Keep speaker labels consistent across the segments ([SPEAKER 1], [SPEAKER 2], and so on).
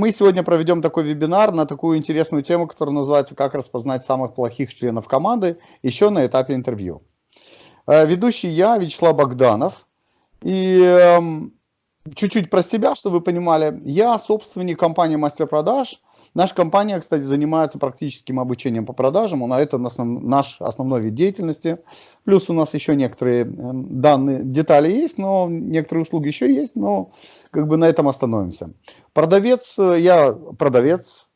[SPEAKER 1] Мы сегодня проведем такой вебинар на такую интересную тему, которая называется «Как распознать самых плохих членов команды» еще на этапе интервью. Э, ведущий я, Вячеслав Богданов. И эм, чуть-чуть про себя, чтобы вы понимали. Я собственник компании «Мастер продаж». Наша компания, кстати, занимается практическим обучением по продажам. А это наш основной вид деятельности. Плюс у нас еще некоторые эм, данные, детали есть, но некоторые услуги еще есть, но как бы на этом остановимся. Продавец, э, я продавец,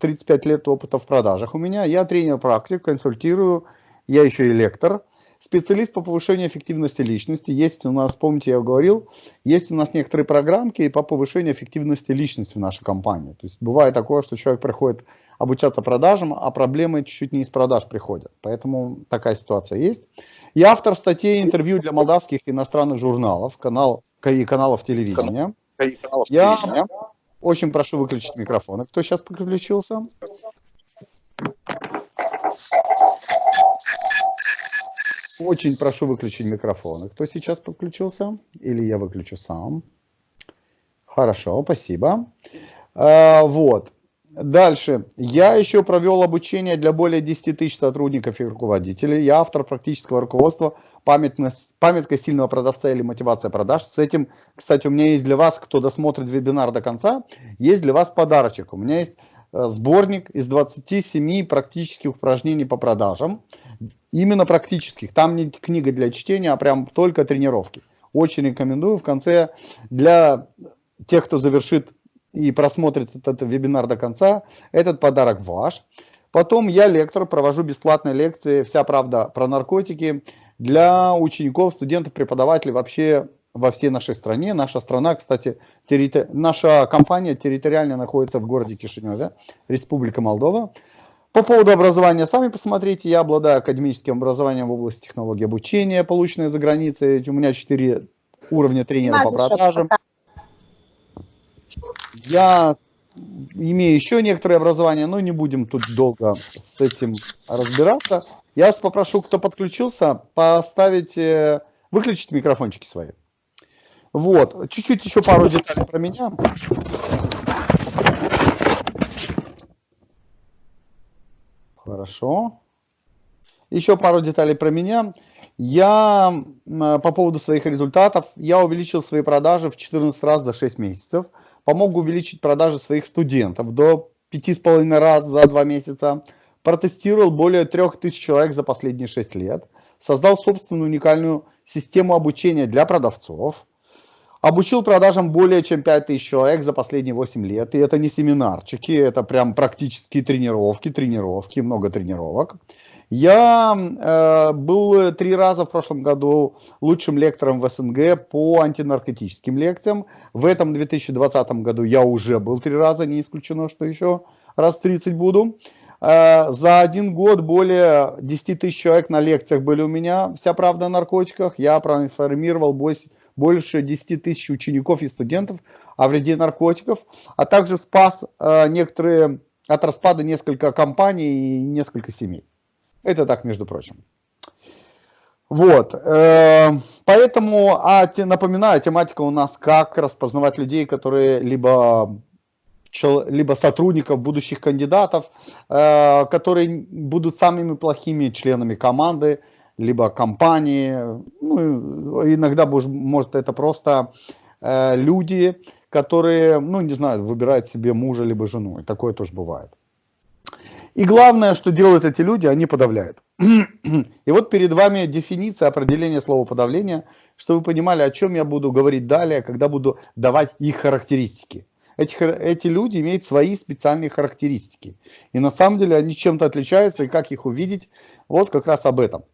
[SPEAKER 1] 35 лет опыта в продажах у меня. Я тренер-практик, консультирую, я еще и лектор. Специалист по повышению эффективности личности. Есть у нас, помните, я говорил, есть у нас некоторые программки по повышению эффективности личности в нашей компании. То есть бывает такое, что человек приходит обучаться продажам, а проблемы чуть-чуть не из продаж приходят. Поэтому такая ситуация есть. Я автор статей интервью для молдавских иностранных журналов, канал, и каналов телевидения. Я очень прошу выключить микрофон. Кто сейчас подключился? Очень прошу выключить микрофон. Кто сейчас подключился? Или я выключу сам? Хорошо, спасибо. А, вот. Дальше. Я еще провел обучение для более 10 тысяч сотрудников и руководителей. Я автор практического руководства памятка сильного продавца или мотивация продаж. С этим, кстати, у меня есть для вас, кто досмотрит вебинар до конца, есть для вас подарочек. У меня есть э, сборник из 27 практических упражнений по продажам. Именно практических. Там не книга для чтения, а прям только тренировки. Очень рекомендую. В конце для тех, кто завершит и просмотрит этот вебинар до конца, этот подарок ваш. Потом я лектор, провожу бесплатные лекции «Вся правда про наркотики» для учеников, студентов, преподавателей вообще во всей нашей стране. Наша страна, кстати, территори... наша компания территориально находится в городе Кишиневе, Республика Молдова. По поводу образования, сами посмотрите, я обладаю академическим образованием в области технологии обучения, полученное за границей. У меня 4 уровня тренера по продажам. Я имею еще некоторое образование, но не будем тут долго с этим разбираться. Я вас попрошу, кто подключился, поставить, э, выключить микрофончики свои. Вот, чуть-чуть еще пару деталей про меня. Хорошо. Еще пару деталей про меня. Я по поводу своих результатов, я увеличил свои продажи в 14 раз за 6 месяцев. Помог увеличить продажи своих студентов до 5,5 раз за 2 месяца протестировал более 3000 человек за последние 6 лет, создал собственную уникальную систему обучения для продавцов, обучил продажам более чем 5000 человек за последние 8 лет, и это не семинарчики, это прям практические тренировки, тренировки, много тренировок. Я э, был три раза в прошлом году лучшим лектором в СНГ по антинаркотическим лекциям. В этом 2020 году я уже был три раза, не исключено, что еще раз 30 буду. Э, за один год более 10 тысяч человек на лекциях были у меня. Вся правда о наркотиках. Я проинформировал больше 10 тысяч учеников и студентов о вреде наркотиков, а также спас э, некоторые от распада несколько компаний и несколько семей. Это так, между прочим. Вот, э, поэтому, а, напоминаю, тематика у нас как распознавать людей, которые либо либо сотрудников, будущих кандидатов, э, которые будут самыми плохими членами команды, либо компании. Ну, иногда, может, это просто э, люди, которые, ну, не знаю, выбирают себе мужа либо жену. И такое тоже бывает. И главное, что делают эти люди, они подавляют. И вот перед вами дефиниция определения слова подавления, чтобы вы понимали, о чем я буду говорить далее, когда буду давать их характеристики эти, эти люди имеют свои специальные характеристики. И на самом деле они чем-то отличаются, и как их увидеть, вот как раз об этом.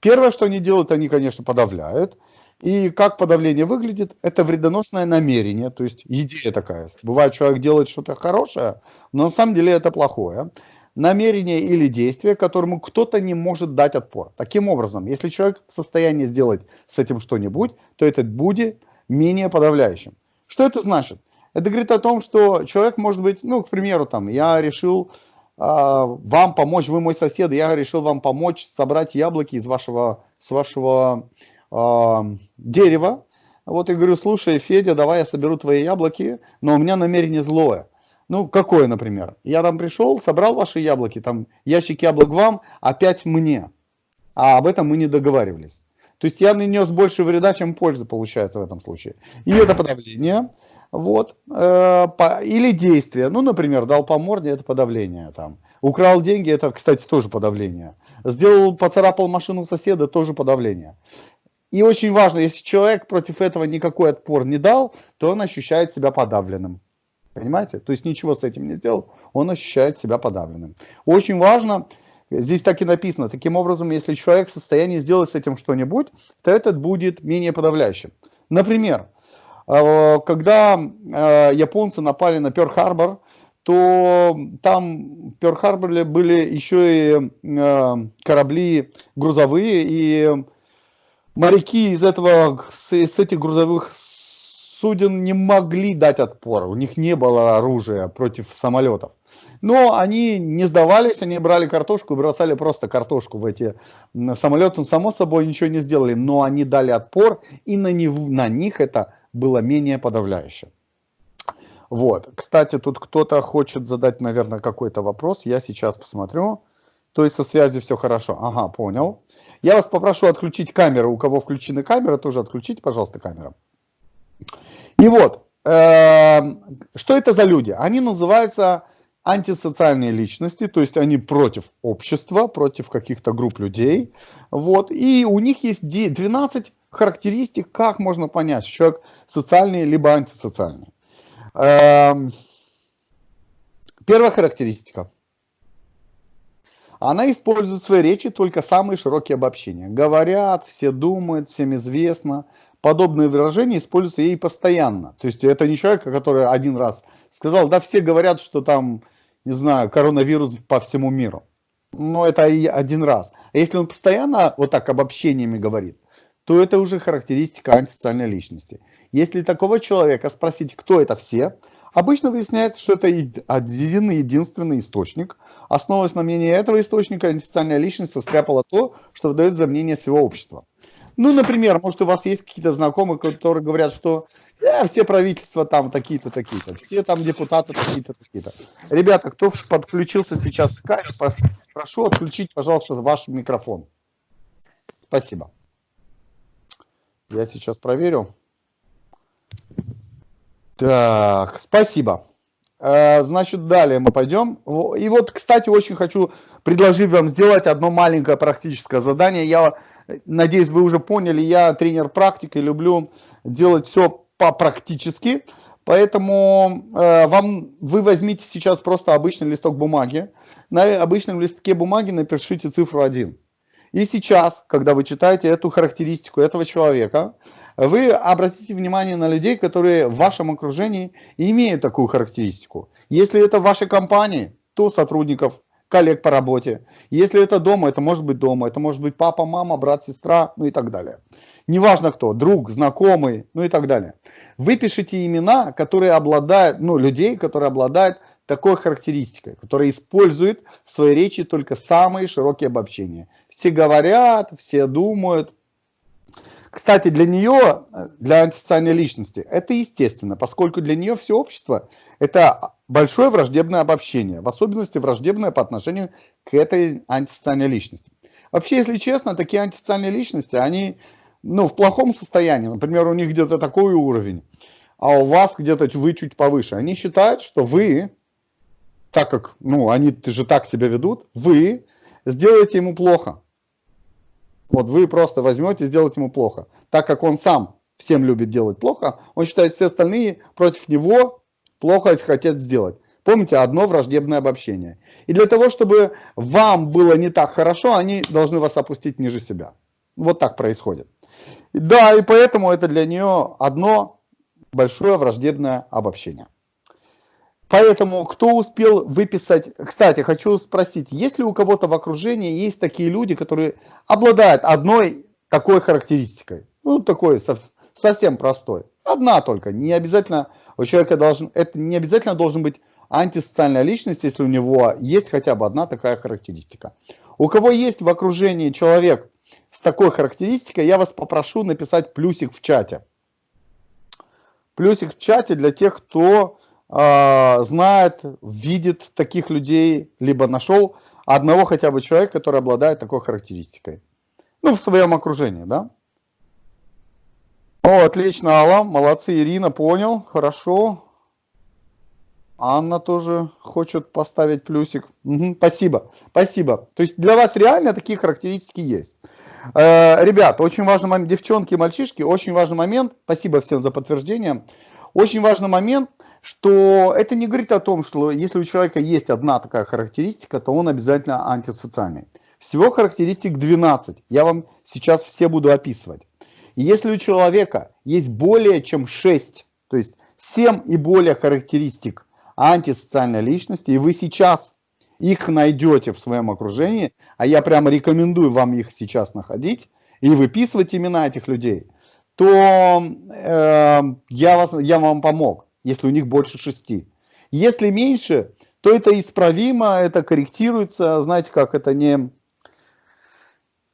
[SPEAKER 1] Первое, что они делают, они, конечно, подавляют. И как подавление выглядит, это вредоносное намерение, то есть идея такая. Бывает, человек делает что-то хорошее, но на самом деле это плохое. Намерение или действие, которому кто-то не может дать отпор. Таким образом, если человек в состоянии сделать с этим что-нибудь, то это будет менее подавляющим. Что это значит? Это говорит о том, что человек может быть, ну, к примеру, там, я решил вам помочь, вы мой сосед, я решил вам помочь собрать яблоки из вашего, с вашего э, дерева. Вот я говорю, слушай, Федя, давай я соберу твои яблоки, но у меня намерение злое. Ну, какое, например? Я там пришел, собрал ваши яблоки, там ящик яблок вам, опять мне. А об этом мы не договаривались. То есть я нанес больше вреда, чем пользы получается в этом случае. И это подавление. Вот. Э, или действие. Ну, например, дал по морде, это подавление. Там. Украл деньги, это, кстати, тоже подавление. Сделал, поцарапал машину соседа, тоже подавление. И очень важно, если человек против этого никакой отпор не дал, то он ощущает себя подавленным. Понимаете? То есть ничего с этим не сделал, он ощущает себя подавленным. Очень важно, здесь так и написано, таким образом, если человек в состоянии сделать с этим что-нибудь, то этот будет менее подавляющим. Например, когда э, японцы напали на Пёрл-Харбор, то там в Пёрл-Харборе были еще и э, корабли грузовые, и моряки из этого, с, этих грузовых суден не могли дать отпор, у них не было оружия против самолетов. Но они не сдавались, они брали картошку и бросали просто картошку в эти самолеты. Само собой ничего не сделали, но они дали отпор, и на, них, на них это было менее подавляюще. Вот. Кстати, тут кто-то хочет задать, наверное, какой-то вопрос. Я сейчас посмотрю. То есть со связью все хорошо. Ага, понял. Я вас попрошу отключить камеру. У кого включены камеры, тоже отключите, пожалуйста, камеру. И вот, э, что это за люди? Они называются антисоциальные личности, то есть они против общества, против каких-то групп людей. Вот, и у них есть 12 характеристик, как можно понять, человек социальный либо антисоциальный. Э, первая характеристика. Она использует в своей речи только самые широкие обобщения. Говорят, все думают, всем известно, подобные выражения используются ей постоянно. То есть это не человек, который один раз сказал, да все говорят, что там, не знаю, коронавирус по всему миру. Но это и один раз. А если он постоянно вот так обобщениями говорит, то это уже характеристика антисоциальной личности. Если такого человека спросить, кто это все, обычно выясняется, что это один единственный источник. Основываясь на мнении этого источника, антисоциальная личность состряпала то, что выдает за мнение всего общества. Ну, например, может, у вас есть какие-то знакомые, которые говорят, что э, все правительства там такие-то, такие-то, все там депутаты такие-то, такие-то. Ребята, кто подключился сейчас в скайп, прошу отключить, пожалуйста, ваш микрофон. Спасибо. Я сейчас проверю. Так, спасибо. Э, значит, далее мы пойдем. И вот, кстати, очень хочу предложить вам сделать одно маленькое практическое задание. Я надеюсь, вы уже поняли, я тренер практики, люблю делать все по-практически. Поэтому э, вам, вы возьмите сейчас просто обычный листок бумаги. На обычном листке бумаги напишите цифру 1. И сейчас, когда вы читаете эту характеристику этого человека, вы обратите внимание на людей, которые в вашем окружении имеют такую характеристику. Если это в вашей компании, то сотрудников, коллег по работе. Если это дома, это может быть дома, это может быть папа, мама, брат, сестра, ну и так далее. Неважно кто, друг, знакомый, ну и так далее. Выпишите имена, которые обладают, ну, людей, которые обладают такой характеристикой, которые используют в своей речи только самые широкие обобщения. Все говорят, все думают, кстати, для нее, для антисоциальной личности, это естественно, поскольку для нее все общество – это большое враждебное обобщение, в особенности враждебное по отношению к этой антисоциальной личности. Вообще, если честно, такие антисоциальные личности, они ну, в плохом состоянии. Например, у них где-то такой уровень, а у вас где-то вы чуть повыше. Они считают, что вы, так как ну, они же так себя ведут, вы сделаете ему плохо. Вот вы просто возьмете и сделаете ему плохо. Так как он сам всем любит делать плохо, он считает, все остальные против него плохо хотят сделать. Помните, одно враждебное обобщение. И для того, чтобы вам было не так хорошо, они должны вас опустить ниже себя. Вот так происходит. Да, и поэтому это для нее одно большое враждебное обобщение. Поэтому, кто успел выписать... Кстати, хочу спросить, есть ли у кого-то в окружении есть такие люди, которые обладают одной такой характеристикой? Ну, такой совсем простой. Одна только. Не обязательно у человека должен... Это не обязательно должен быть антисоциальная личность, если у него есть хотя бы одна такая характеристика. У кого есть в окружении человек с такой характеристикой, я вас попрошу написать плюсик в чате. Плюсик в чате для тех, кто э, знает, видит таких людей, либо нашел одного хотя бы человека, который обладает такой характеристикой. Ну, в своем окружении, да? О, отлично, Алла, молодцы, Ирина, понял, хорошо. Анна тоже хочет поставить плюсик. Угу, спасибо, спасибо. То есть для вас реально такие характеристики есть. Э, ребят, очень важный момент, девчонки и мальчишки, очень важный момент, спасибо всем за подтверждение. Очень важный момент, что это не говорит о том, что если у человека есть одна такая характеристика, то он обязательно антисоциальный. Всего характеристик 12, я вам сейчас все буду описывать. И если у человека есть более чем 6, то есть 7 и более характеристик антисоциальной личности, и вы сейчас их найдете в своем окружении, а я прямо рекомендую вам их сейчас находить и выписывать имена этих людей, то э, я, вас, я вам помог, если у них больше шести. Если меньше, то это исправимо, это корректируется, знаете как, это не,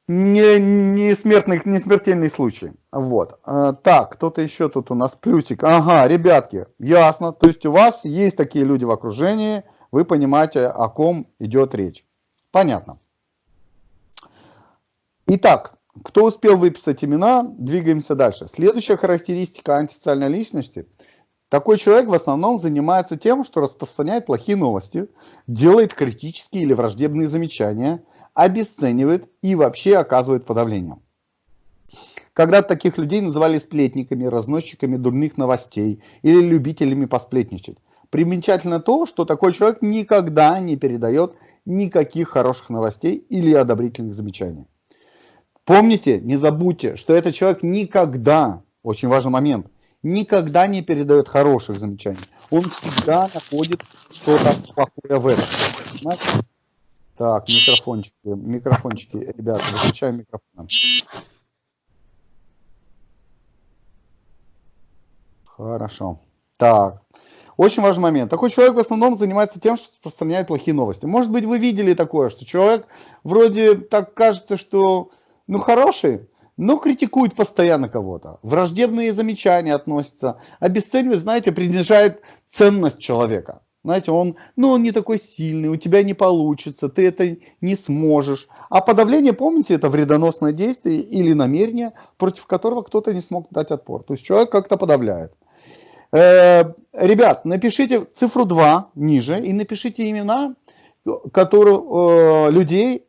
[SPEAKER 1] не, не, смертный, не смертельный случай. Вот. А, так, кто-то еще тут у нас плюсик. Ага, ребятки, ясно. То есть у вас есть такие люди в окружении, вы понимаете, о ком идет речь. Понятно. Итак, кто успел выписать имена, двигаемся дальше. Следующая характеристика антисоциальной личности. Такой человек в основном занимается тем, что распространяет плохие новости, делает критические или враждебные замечания, обесценивает и вообще оказывает подавление. Когда таких людей называли сплетниками, разносчиками дурных новостей или любителями посплетничать. Примечательно то, что такой человек никогда не передает никаких хороших новостей или одобрительных замечаний. Помните, не забудьте, что этот человек никогда, очень важный момент, никогда не передает хороших замечаний. Он всегда находит что-то плохое в этом. Понимаете? Так, микрофончики, микрофончики, ребята, выключаем микрофон. Хорошо. Так, очень важный момент. Такой человек в основном занимается тем, что распространяет плохие новости. Может быть, вы видели такое, что человек вроде так кажется, что ну хороший, но критикует постоянно кого-то. Враждебные замечания относятся, обесценивает, знаете, принижает ценность человека. Знаете, он, ну, он не такой сильный, у тебя не получится, ты это не сможешь. А подавление, помните, это вредоносное действие или намерение, против которого кто-то не смог дать отпор. То есть человек как-то подавляет. Э, ребят, напишите цифру 2 ниже и напишите имена которые, э, людей,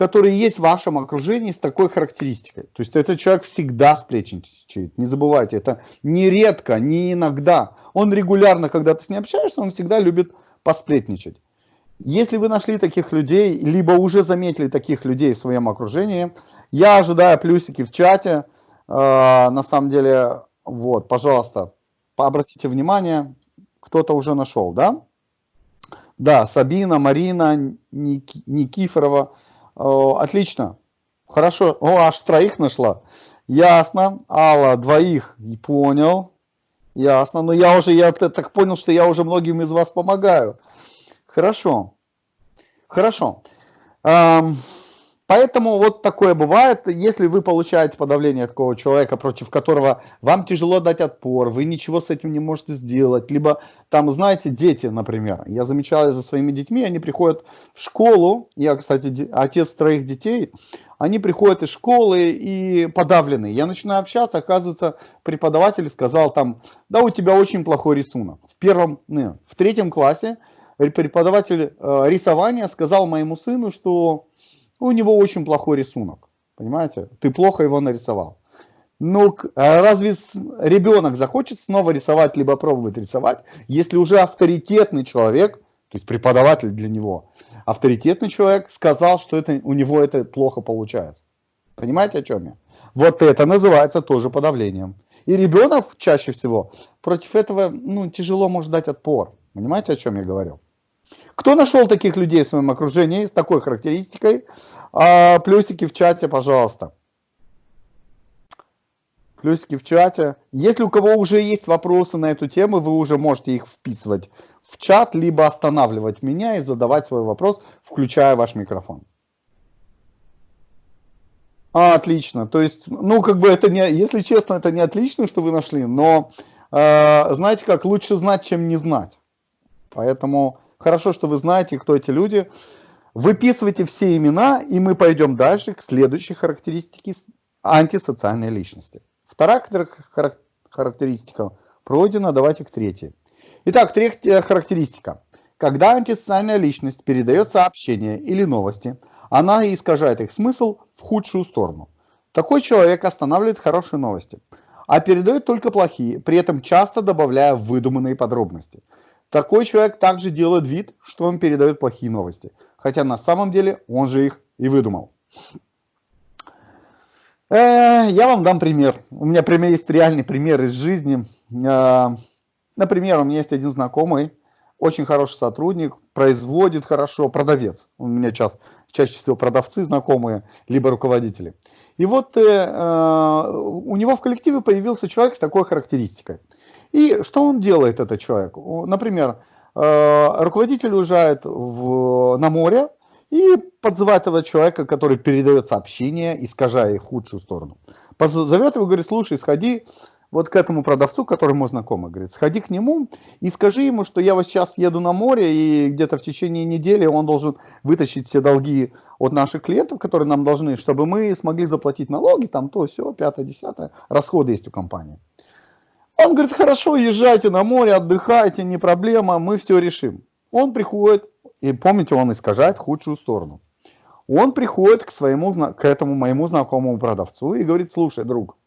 [SPEAKER 1] которые есть в вашем окружении с такой характеристикой. То есть этот человек всегда сплетничает, не забывайте, это не редко, не иногда. Он регулярно, когда ты с ним общаешься, он всегда любит посплетничать. Если вы нашли таких людей, либо уже заметили таких людей в своем окружении, я ожидаю плюсики в чате. Э, на самом деле, вот, пожалуйста, обратите внимание, кто-то уже нашел, да? Да, Сабина, Марина, Ник, Никифорова. О, отлично. Хорошо. О, аж троих нашла. Ясно. Алла, двоих. Понял. Ясно. Но я уже, я так понял, что я уже многим из вас помогаю. Хорошо. Хорошо. Эм, Поэтому вот такое бывает, если вы получаете подавление такого человека, против которого вам тяжело дать отпор, вы ничего с этим не можете сделать, либо там, знаете, дети, например, я замечал за своими детьми, они приходят в школу, я, кстати, отец троих детей, они приходят из школы и подавленные. Я начинаю общаться, оказывается, преподаватель сказал там, да, у тебя очень плохой рисунок. В первом, не, в третьем классе преподаватель э, рисования сказал моему сыну, что у него очень плохой рисунок. Понимаете? Ты плохо его нарисовал. Ну, а разве ребенок захочет снова рисовать, либо пробовать рисовать, если уже авторитетный человек, то есть преподаватель для него, авторитетный человек сказал, что это, у него это плохо получается. Понимаете, о чем я? Вот это называется тоже подавлением. И ребенок чаще всего против этого ну, тяжело может дать отпор. Понимаете, о чем я говорю? Кто нашел таких людей в своем окружении с такой характеристикой? А, плюсики в чате, пожалуйста. Плюсики в чате. Если у кого уже есть вопросы на эту тему, вы уже можете их вписывать в чат, либо останавливать меня и задавать свой вопрос, включая ваш микрофон. А, отлично. То есть, ну, как бы это не, если честно, это не отлично, что вы нашли, но э, знаете как, лучше знать, чем не знать. Поэтому хорошо, что вы знаете, кто эти люди. Выписывайте все имена, и мы пойдем дальше к следующей характеристике антисоциальной личности. Вторая характеристика пройдена, давайте к третьей. Итак, третья характеристика. Когда антисоциальная личность передает сообщения или новости, она искажает их смысл в худшую сторону. Такой человек останавливает хорошие новости, а передает только плохие, при этом часто добавляя выдуманные подробности. Такой человек также делает вид, что он передает плохие новости, хотя на самом деле он же их и выдумал. Э, я вам дам пример. У меня пример есть реальный пример из жизни. Э, например, у меня есть один знакомый, очень хороший сотрудник, производит хорошо, продавец. У меня ча чаще всего продавцы знакомые, либо руководители. И вот э, э, у него в коллективе появился человек с такой характеристикой. И что он делает, этот человек? Например, э, руководитель уезжает в, на море и подзывает этого человека, который передает сообщение, искажая их в худшую сторону. Зовет его, говорит, слушай, сходи вот к этому продавцу, который мой знакомый, говорит, сходи к нему и скажи ему, что я вот сейчас еду на море, и где-то в течение недели он должен вытащить все долги от наших клиентов, которые нам должны, чтобы мы смогли заплатить налоги, там то, все, пятое, десятое, расходы есть у компании. Он говорит, хорошо, езжайте на море, отдыхайте, не проблема, мы все решим. Он приходит, и помните, он искажает худшую сторону. Он приходит к, своему, к этому моему знакомому продавцу и говорит, слушай, друг,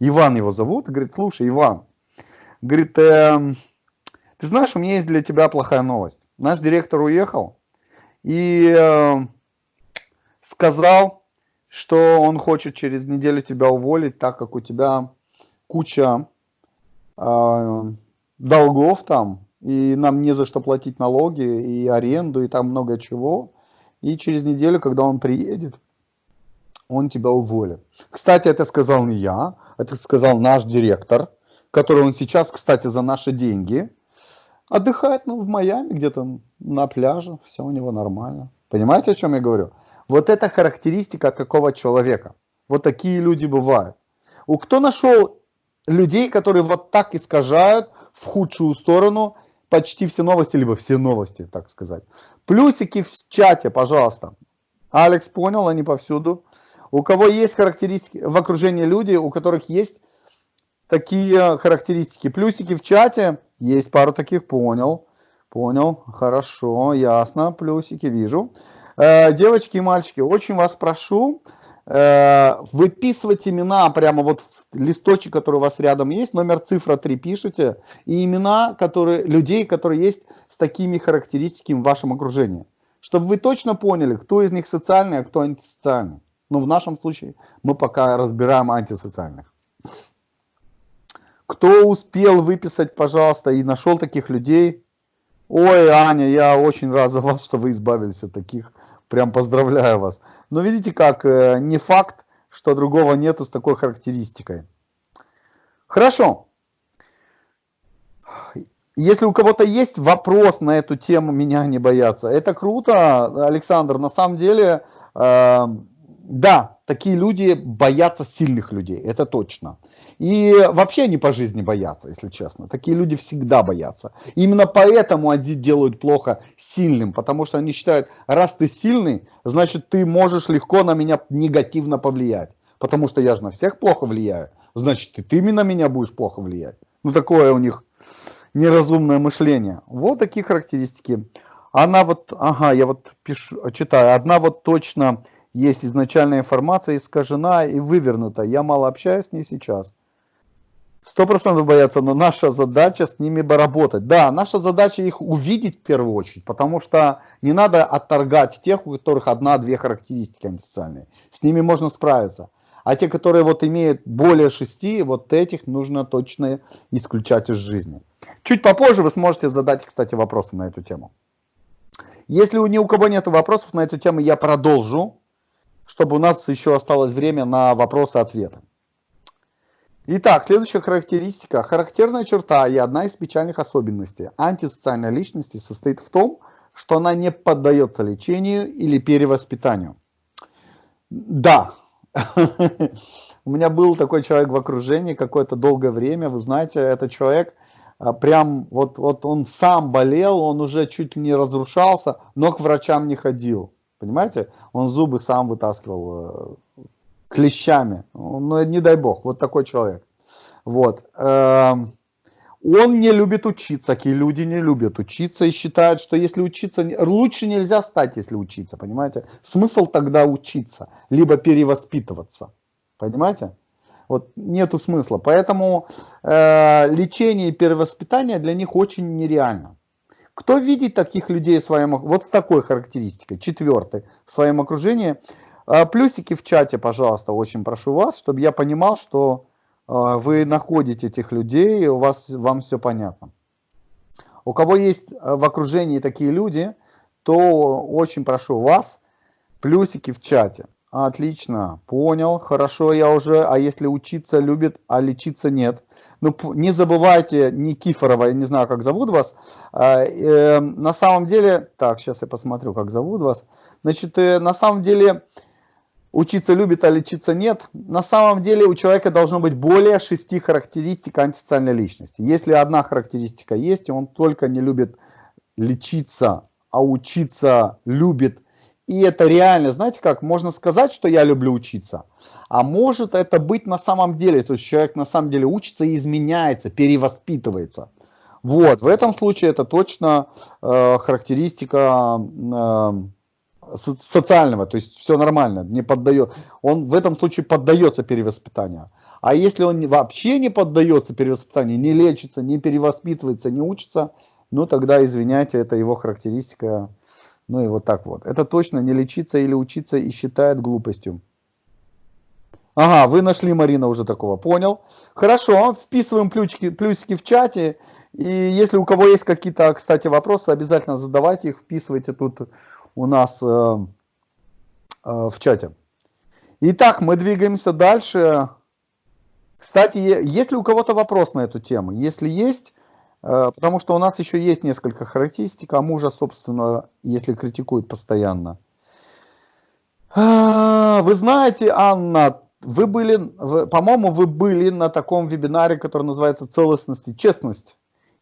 [SPEAKER 1] Иван его зовут, говорит, слушай, Иван, говорит, э, ты знаешь, у меня есть для тебя плохая новость. Наш директор уехал и э, сказал, что он хочет через неделю тебя уволить, так как у тебя куча долгов там, и нам не за что платить налоги, и аренду, и там много чего. И через неделю, когда он приедет, он тебя уволит. Кстати, это сказал не я, это сказал наш директор, который он сейчас, кстати, за наши деньги отдыхает ну, в Майами, где-то на пляже, все у него нормально. Понимаете, о чем я говорю? Вот это характеристика какого человека. Вот такие люди бывают. У кто нашел людей, которые вот так искажают в худшую сторону почти все новости, либо все новости, так сказать. Плюсики в чате, пожалуйста. Алекс понял, они повсюду. У кого есть характеристики в окружении люди, у которых есть такие характеристики. Плюсики в чате, есть пару таких, понял. Понял, хорошо, ясно, плюсики вижу. Э, девочки и мальчики, очень вас прошу, выписывать имена прямо вот в листочек, который у вас рядом есть, номер цифра 3 пишите, и имена которые, людей, которые есть с такими характеристиками в вашем окружении. Чтобы вы точно поняли, кто из них социальный, а кто антисоциальный. Но в нашем случае мы пока разбираем антисоциальных. Кто успел выписать, пожалуйста, и нашел таких людей? Ой, Аня, я очень рад за вас, что вы избавились от таких. Прям поздравляю вас. Но видите как, э, не факт, что другого нету с такой характеристикой. Хорошо. Если у кого-то есть вопрос на эту тему, меня не бояться. Это круто, Александр. На самом деле, э, да, такие люди боятся сильных людей, это точно. И вообще они по жизни боятся, если честно. Такие люди всегда боятся. Именно поэтому они делают плохо сильным, потому что они считают, раз ты сильный, значит ты можешь легко на меня негативно повлиять. Потому что я же на всех плохо влияю, значит и ты на меня будешь плохо влиять. Ну такое у них неразумное мышление. Вот такие характеристики. Она вот, ага, я вот пишу, читаю, одна вот точно есть изначальная информация искажена и вывернута. Я мало общаюсь с ней сейчас. Сто процентов боятся, но наша задача с ними работать. Да, наша задача их увидеть в первую очередь, потому что не надо отторгать тех, у которых одна-две характеристики антисоциальные. С ними можно справиться. А те, которые вот имеют более шести, вот этих нужно точно исключать из жизни. Чуть попозже вы сможете задать, кстати, вопросы на эту тему. Если ни у кого нет вопросов на эту тему, я продолжу чтобы у нас еще осталось время на вопросы-ответы. Итак, следующая характеристика. Характерная черта и одна из печальных особенностей антисоциальной личности состоит в том, что она не поддается лечению или перевоспитанию. Да, У меня был такой человек в окружении какое-то долгое время. Вы знаете, этот человек а, прям вот, вот он сам болел, он уже чуть ли не разрушался, но к врачам не ходил. Понимаете? Он зубы сам вытаскивал э, клещами. Ну, не дай бог, вот такой человек. Вот. Эм, он не любит учиться, такие люди не любят учиться и считают, что если учиться, лучше нельзя стать, если учиться, понимаете? Смысл тогда учиться, либо перевоспитываться, понимаете? Вот нету смысла. Поэтому э, лечение и перевоспитание для них очень нереально. Кто видит таких людей в своем, вот с такой характеристикой, четвертый, в своем окружении? Э, плюсики в чате, пожалуйста, очень прошу вас, чтобы я понимал, что э, вы находите этих людей, у вас, вам все понятно. У кого есть э, в окружении такие люди, то очень прошу вас, плюсики в чате. Отлично, понял, хорошо, я уже, а если учиться любит, а лечиться нет. Ну, не забывайте Никифорова, я не знаю, как зовут вас. А, э, на самом деле, так, сейчас я посмотрю, как зовут вас. Значит, э, на самом деле, учиться любит, а лечиться нет. На самом деле, у человека должно быть более шести характеристик антисоциальной личности. Если одна характеристика есть, и он только не любит лечиться, а учиться любит и это реально, знаете как, можно сказать, что я люблю учиться, а может это быть на самом деле, то есть человек на самом деле учится и изменяется, перевоспитывается. Вот, в этом случае это точно э, характеристика э, социального, то есть все нормально, не поддает, он в этом случае поддается перевоспитанию. А если он вообще не поддается перевоспитанию, не лечится, не перевоспитывается, не учится, ну тогда, извиняйте, это его характеристика ну и вот так вот. Это точно не лечиться или учиться и считает глупостью. Ага, вы нашли, Марина, уже такого. Понял. Хорошо, вписываем плюсики, плюсики в чате. И если у кого есть какие-то, кстати, вопросы, обязательно задавайте их, вписывайте тут у нас э, э, в чате. Итак, мы двигаемся дальше. Кстати, есть ли у кого-то вопрос на эту тему? Если есть, потому что у нас еще есть несколько характеристик, а мужа, собственно, если критикуют постоянно. А, вы знаете, Анна, вы были, по-моему, вы были на таком вебинаре, который называется «Целостность и честность».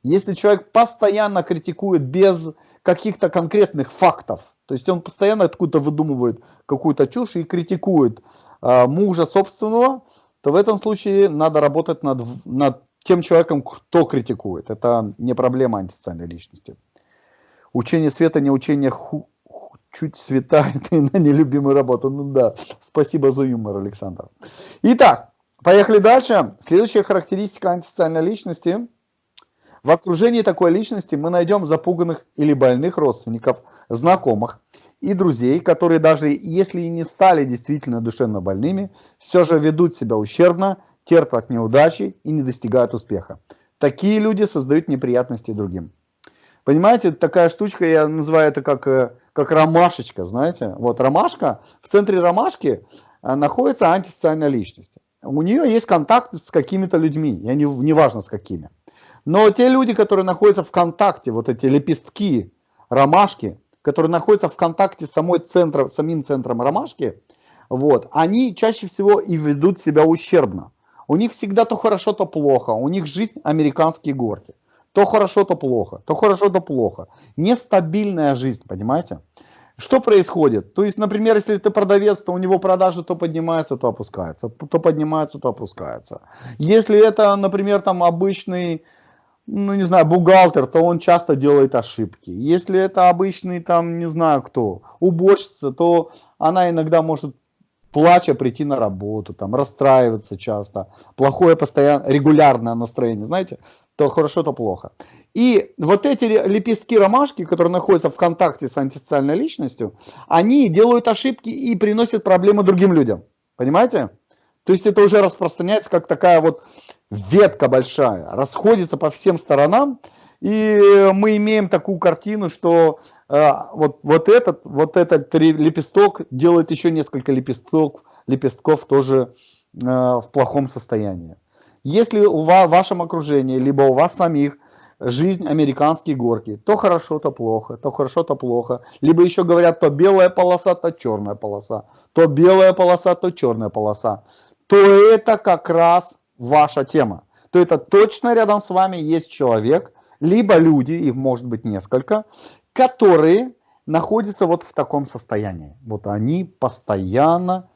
[SPEAKER 1] Если человек постоянно критикует без каких-то конкретных фактов, то есть он постоянно откуда-то выдумывает какую-то чушь и критикует э, мужа собственного, то в этом случае надо работать над, над тем человеком, кто критикует. Это не проблема антисоциальной личности. Учение света, не учение ху, чуть светает и на нелюбимую работу. Ну да, спасибо за юмор, Александр. Итак, поехали дальше. Следующая характеристика антисоциальной личности. В окружении такой личности мы найдем запуганных или больных родственников, знакомых и друзей, которые даже если и не стали действительно душевно больными, все же ведут себя ущербно, терпят неудачи и не достигают успеха. Такие люди создают неприятности другим. Понимаете, такая штучка, я называю это как, э, как ромашечка, знаете. Вот ромашка, в центре ромашки э, находится антисоциальная личность. У нее есть контакт с какими-то людьми, я не, не важно с какими. Но те люди, которые находятся в контакте, вот эти лепестки ромашки, которые находятся в контакте с самой центром, самим центром ромашки, вот, они чаще всего и ведут себя ущербно. У них всегда то хорошо, то плохо. У них жизнь американские горки. То хорошо, то плохо. То хорошо, то плохо. Нестабильная жизнь, понимаете? Что происходит? То есть, например, если ты продавец, то у него продажи то поднимаются, то опускаются. То поднимаются, то опускаются. Если это, например, там обычный ну, не знаю, бухгалтер, то он часто делает ошибки. Если это обычный, там, не знаю кто, уборщица, то она иногда может плача прийти на работу, там, расстраиваться часто, плохое постоянно, регулярное настроение, знаете, то хорошо, то плохо. И вот эти лепестки ромашки, которые находятся в контакте с антисоциальной личностью, они делают ошибки и приносят проблемы другим людям. Понимаете? То есть это уже распространяется как такая вот ветка большая, расходится по всем сторонам, и мы имеем такую картину, что вот, вот, этот, вот этот лепесток делает еще несколько лепестков, лепестков тоже э, в плохом состоянии. Если у вас, в вашем окружении, либо у вас самих жизнь американские горки. То хорошо, то плохо, то хорошо, то плохо. Либо еще говорят, то белая полоса, то черная полоса. То белая полоса, то черная полоса. То это как раз ваша тема. То это точно рядом с вами есть человек, либо люди, их может быть несколько, которые находятся вот в таком состоянии. Вот они постоянно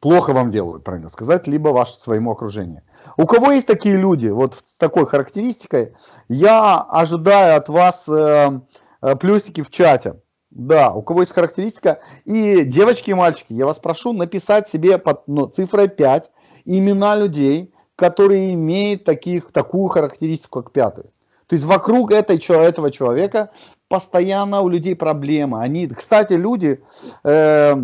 [SPEAKER 1] плохо вам делают, правильно сказать, либо ваше своему окружению. У кого есть такие люди, вот с такой характеристикой, я ожидаю от вас э, э, плюсики в чате. Да, у кого есть характеристика. И девочки и мальчики, я вас прошу написать себе под ну, цифрой 5 имена людей, которые имеют таких, такую характеристику, как пятый. То есть вокруг этой, этого человека постоянно у людей проблемы. Они, кстати, люди, э,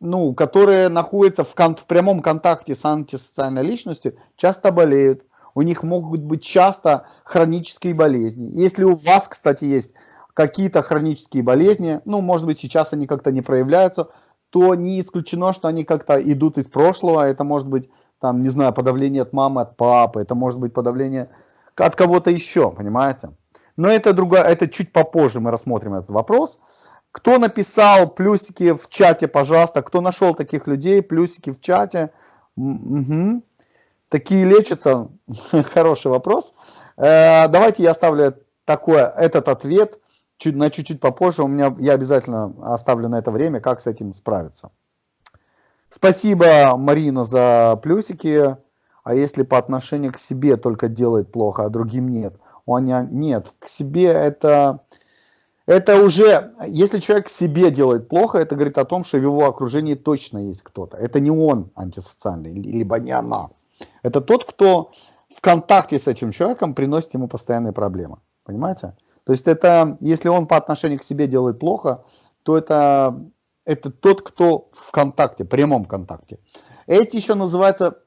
[SPEAKER 1] ну, которые находятся в, кон в прямом контакте с антисоциальной личностью, часто болеют. У них могут быть часто хронические болезни. Если у вас, кстати, есть какие-то хронические болезни, ну, может быть, сейчас они как-то не проявляются, то не исключено, что они как-то идут из прошлого. Это может быть, там, не знаю, подавление от мамы, от папы, это может быть подавление от кого-то еще, понимаете? Но это, другое, это чуть попозже мы рассмотрим этот вопрос. Кто написал плюсики в чате, пожалуйста, кто нашел таких людей, плюсики в чате. Угу. Такие лечатся? Хороший вопрос. Э, давайте я оставлю такой, этот ответ чуть, на чуть-чуть попозже. У меня, я обязательно оставлю на это время, как с этим справиться. Спасибо, Марина, за плюсики. А если по отношению к себе только делает плохо, а другим нет? У меня нет. К себе это это уже, если человек себе делает плохо, это говорит о том, что в его окружении точно есть кто-то. Это не он антисоциальный, либо не она. Это тот, кто в контакте с этим человеком приносит ему постоянные проблемы. Понимаете? То есть это, если он по отношению к себе делает плохо, то это, это тот, кто в контакте, прямом контакте. Эти еще называются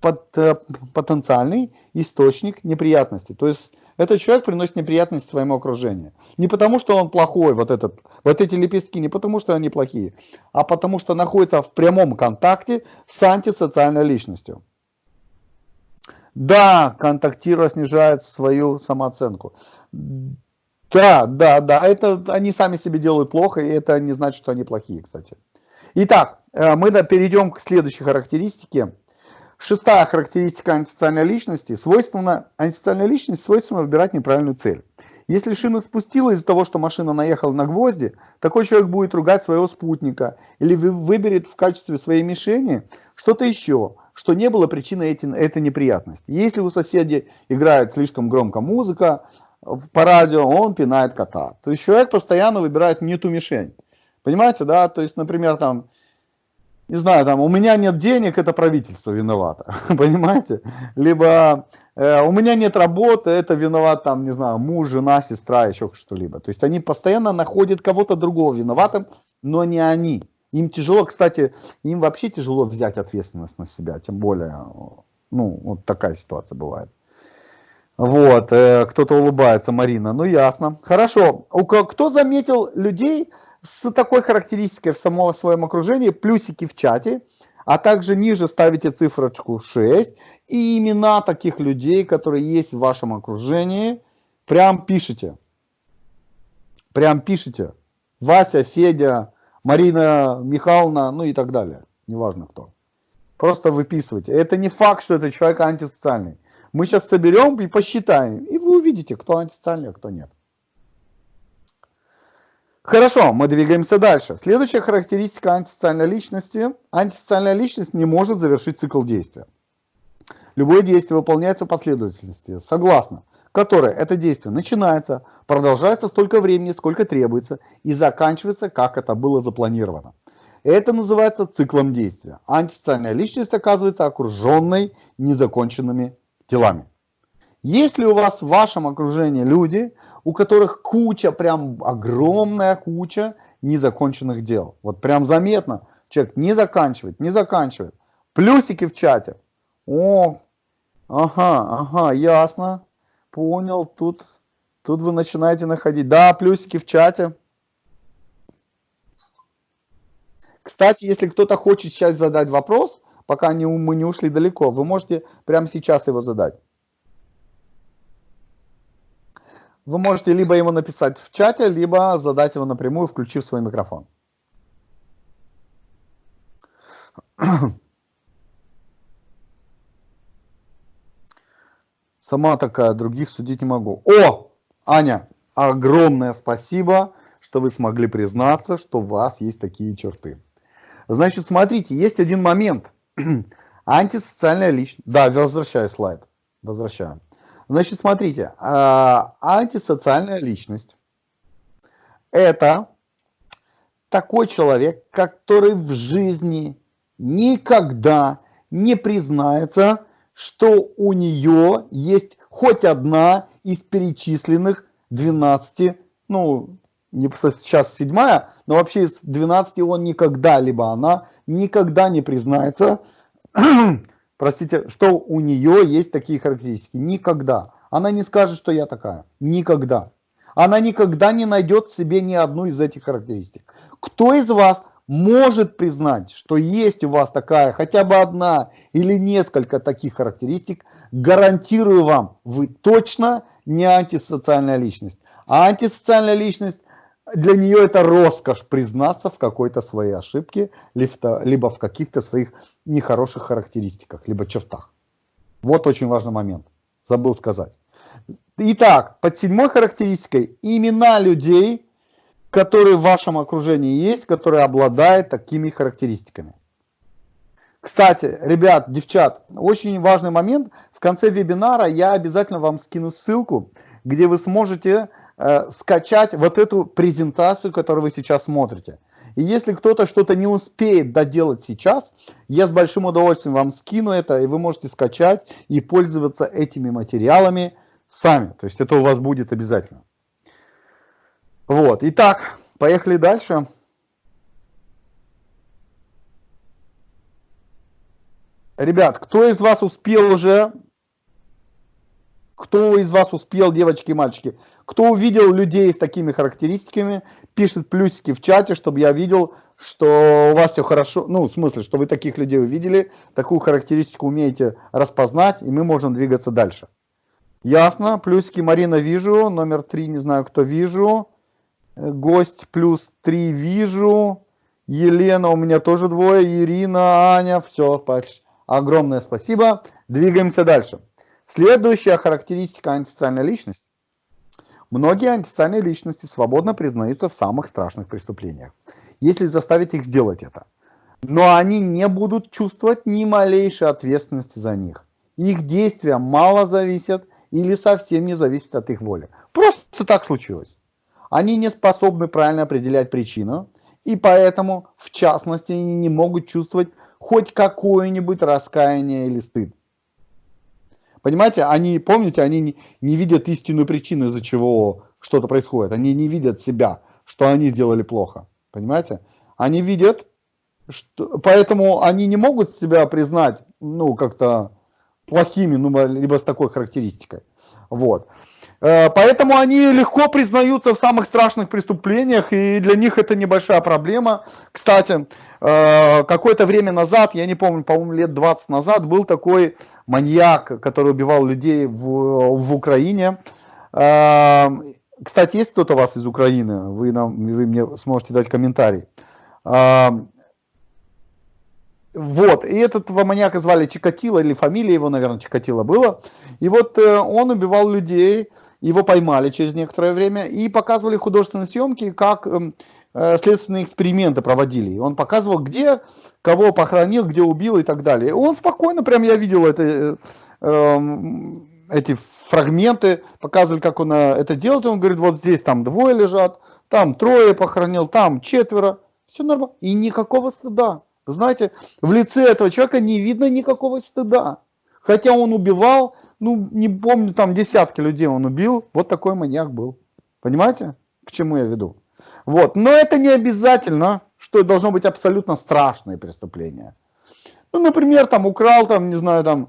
[SPEAKER 1] под, э, потенциальный источник неприятностей. То есть этот человек приносит неприятности своему окружению. Не потому, что он плохой, вот, этот, вот эти лепестки, не потому, что они плохие, а потому, что находится в прямом контакте с антисоциальной личностью. Да, контактируя снижает свою самооценку. Да, да, да, это они сами себе делают плохо, и это не значит, что они плохие, кстати. Итак, э, мы перейдем к следующей характеристике. Шестая характеристика антисоциальной личности. Свойственно, антисоциальной личности свойственно выбирать неправильную цель. Если шина спустила из-за того, что машина наехала на гвозди, такой человек будет ругать своего спутника или выберет в качестве своей мишени что-то еще, что не было причиной эти, этой неприятности. Если у соседей играет слишком громко музыка по радио, он пинает кота. То есть человек постоянно выбирает не ту мишень. Понимаете, да? То есть, например, там не знаю, там, у меня нет денег, это правительство виновато, понимаете? Либо э, у меня нет работы, это виноват, там, не знаю, муж, жена, сестра, еще что-либо. То есть они постоянно находят кого-то другого виноватым, но не они. Им тяжело, кстати, им вообще тяжело взять ответственность на себя, тем более, ну, вот такая ситуация бывает. Вот, э, кто-то улыбается, Марина, ну ясно. Хорошо, у, кто заметил людей, с такой характеристикой в самом своем окружении, плюсики в чате, а также ниже ставите цифрочку 6 и имена таких людей, которые есть в вашем окружении, прям пишите. Прям пишите. Вася, Федя, Марина Михайловна, ну и так далее. Неважно кто. Просто выписывайте. Это не факт, что это человек антисоциальный. Мы сейчас соберем и посчитаем, и вы увидите, кто антисоциальный, а кто нет. Хорошо, мы двигаемся дальше. Следующая характеристика антисоциальной личности. Антисоциальная личность не может завершить цикл действия. Любое действие выполняется в последовательности, согласно которой это действие начинается, продолжается столько времени, сколько требуется, и заканчивается, как это было запланировано. Это называется циклом действия. Антисоциальная личность оказывается окруженной незаконченными делами. Если у вас в вашем окружении люди, у которых куча, прям огромная куча незаконченных дел. Вот прям заметно. Человек не заканчивает, не заканчивает. Плюсики в чате. О, ага, ага, ясно. Понял, тут, тут вы начинаете находить. Да, плюсики в чате. Кстати, если кто-то хочет сейчас задать вопрос, пока не, мы не ушли далеко, вы можете прямо сейчас его задать. Вы можете либо ему написать в чате, либо задать его напрямую, включив свой микрофон. Сама такая, других судить не могу. О, Аня, огромное спасибо, что вы смогли признаться, что у вас есть такие черты. Значит, смотрите, есть один момент. Антисоциальная личность. Да, возвращаю слайд. Возвращаю. Значит, смотрите, а, антисоциальная личность – это такой человек, который в жизни никогда не признается, что у нее есть хоть одна из перечисленных 12, ну, не сейчас седьмая, но вообще из 12 он никогда, либо она никогда не признается, простите, что у нее есть такие характеристики. Никогда. Она не скажет, что я такая. Никогда. Она никогда не найдет в себе ни одну из этих характеристик. Кто из вас может признать, что есть у вас такая хотя бы одна или несколько таких характеристик, гарантирую вам, вы точно не антисоциальная личность. А антисоциальная личность для нее это роскошь признаться в какой-то своей ошибке, либо в каких-то своих нехороших характеристиках, либо чертах. Вот очень важный момент. Забыл сказать. Итак, под седьмой характеристикой имена людей, которые в вашем окружении есть, которые обладают такими характеристиками. Кстати, ребят, девчат, очень важный момент. В конце вебинара я обязательно вам скину ссылку, где вы сможете Э, скачать вот эту презентацию, которую вы сейчас смотрите. И если кто-то что-то не успеет доделать сейчас, я с большим удовольствием вам скину это, и вы можете скачать и пользоваться этими материалами сами. То есть это у вас будет обязательно. Вот, итак, поехали дальше. Ребят, кто из вас успел уже кто из вас успел, девочки и мальчики? Кто увидел людей с такими характеристиками, пишет плюсики в чате, чтобы я видел, что у вас все хорошо. Ну, в смысле, что вы таких людей увидели, такую характеристику умеете распознать, и мы можем двигаться дальше. Ясно. Плюсики Марина вижу. Номер три не знаю, кто вижу. Гость плюс три вижу. Елена у меня тоже двое. Ирина, Аня. Все, огромное спасибо. Двигаемся дальше. Следующая характеристика антисоциальной личности. Многие антисоциальные личности свободно признаются в самых страшных преступлениях, если заставить их сделать это. Но они не будут чувствовать ни малейшей ответственности за них. Их действия мало зависят или совсем не зависят от их воли. Просто так случилось. Они не способны правильно определять причину, и поэтому, в частности, они не могут чувствовать хоть какое-нибудь раскаяние или стыд. Понимаете, они, помните, они не, не видят истинную причину, из-за чего что-то происходит. Они не видят себя, что они сделали плохо. Понимаете? Они видят, что, поэтому они не могут себя признать, ну, как-то плохими, ну, либо с такой характеристикой. Вот. Э, поэтому они легко признаются в самых страшных преступлениях, и для них это небольшая проблема. Кстати, э, какое-то время назад, я не помню, по-моему, лет 20 назад, был такой маньяк, который убивал людей в, в Украине. Э, кстати, есть кто-то у вас из Украины? Вы, нам, вы мне сможете дать комментарий. Вот, и этого маньяка звали Чикатило, или фамилия его, наверное, Чикатило было. И вот он убивал людей, его поймали через некоторое время и показывали художественные съемки, как эм, э, следственные эксперименты проводили. Он показывал, где кого похоронил, где убил и так далее. Он спокойно, прям я видел это, э, эм, эти фрагменты, показывали, как он э, это делает. Он говорит, вот здесь там двое лежат, там трое похоронил, там четверо. Все нормально. И никакого стыда. Знаете, в лице этого человека не видно никакого стыда. Хотя он убивал, ну, не помню, там десятки людей он убил. Вот такой маньяк был. Понимаете, к чему я веду? Вот. Но это не обязательно, что должно быть абсолютно страшное преступление. Ну, например, там украл, там, не знаю, там,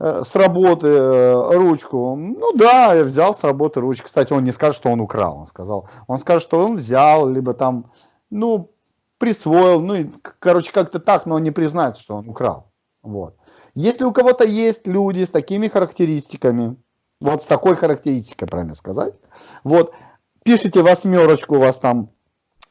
[SPEAKER 1] э, с работы э, ручку. Ну да, я взял с работы ручку. Кстати, он не скажет, что он украл. Он сказал, он скажет, что он взял, либо там, ну, присвоил. Ну, и, короче, как-то так, но он не признает, что он украл. Вот. Если у кого-то есть люди с такими характеристиками, Вот с такой характеристикой, правильно сказать. Вот, пишите восьмерочку у вас там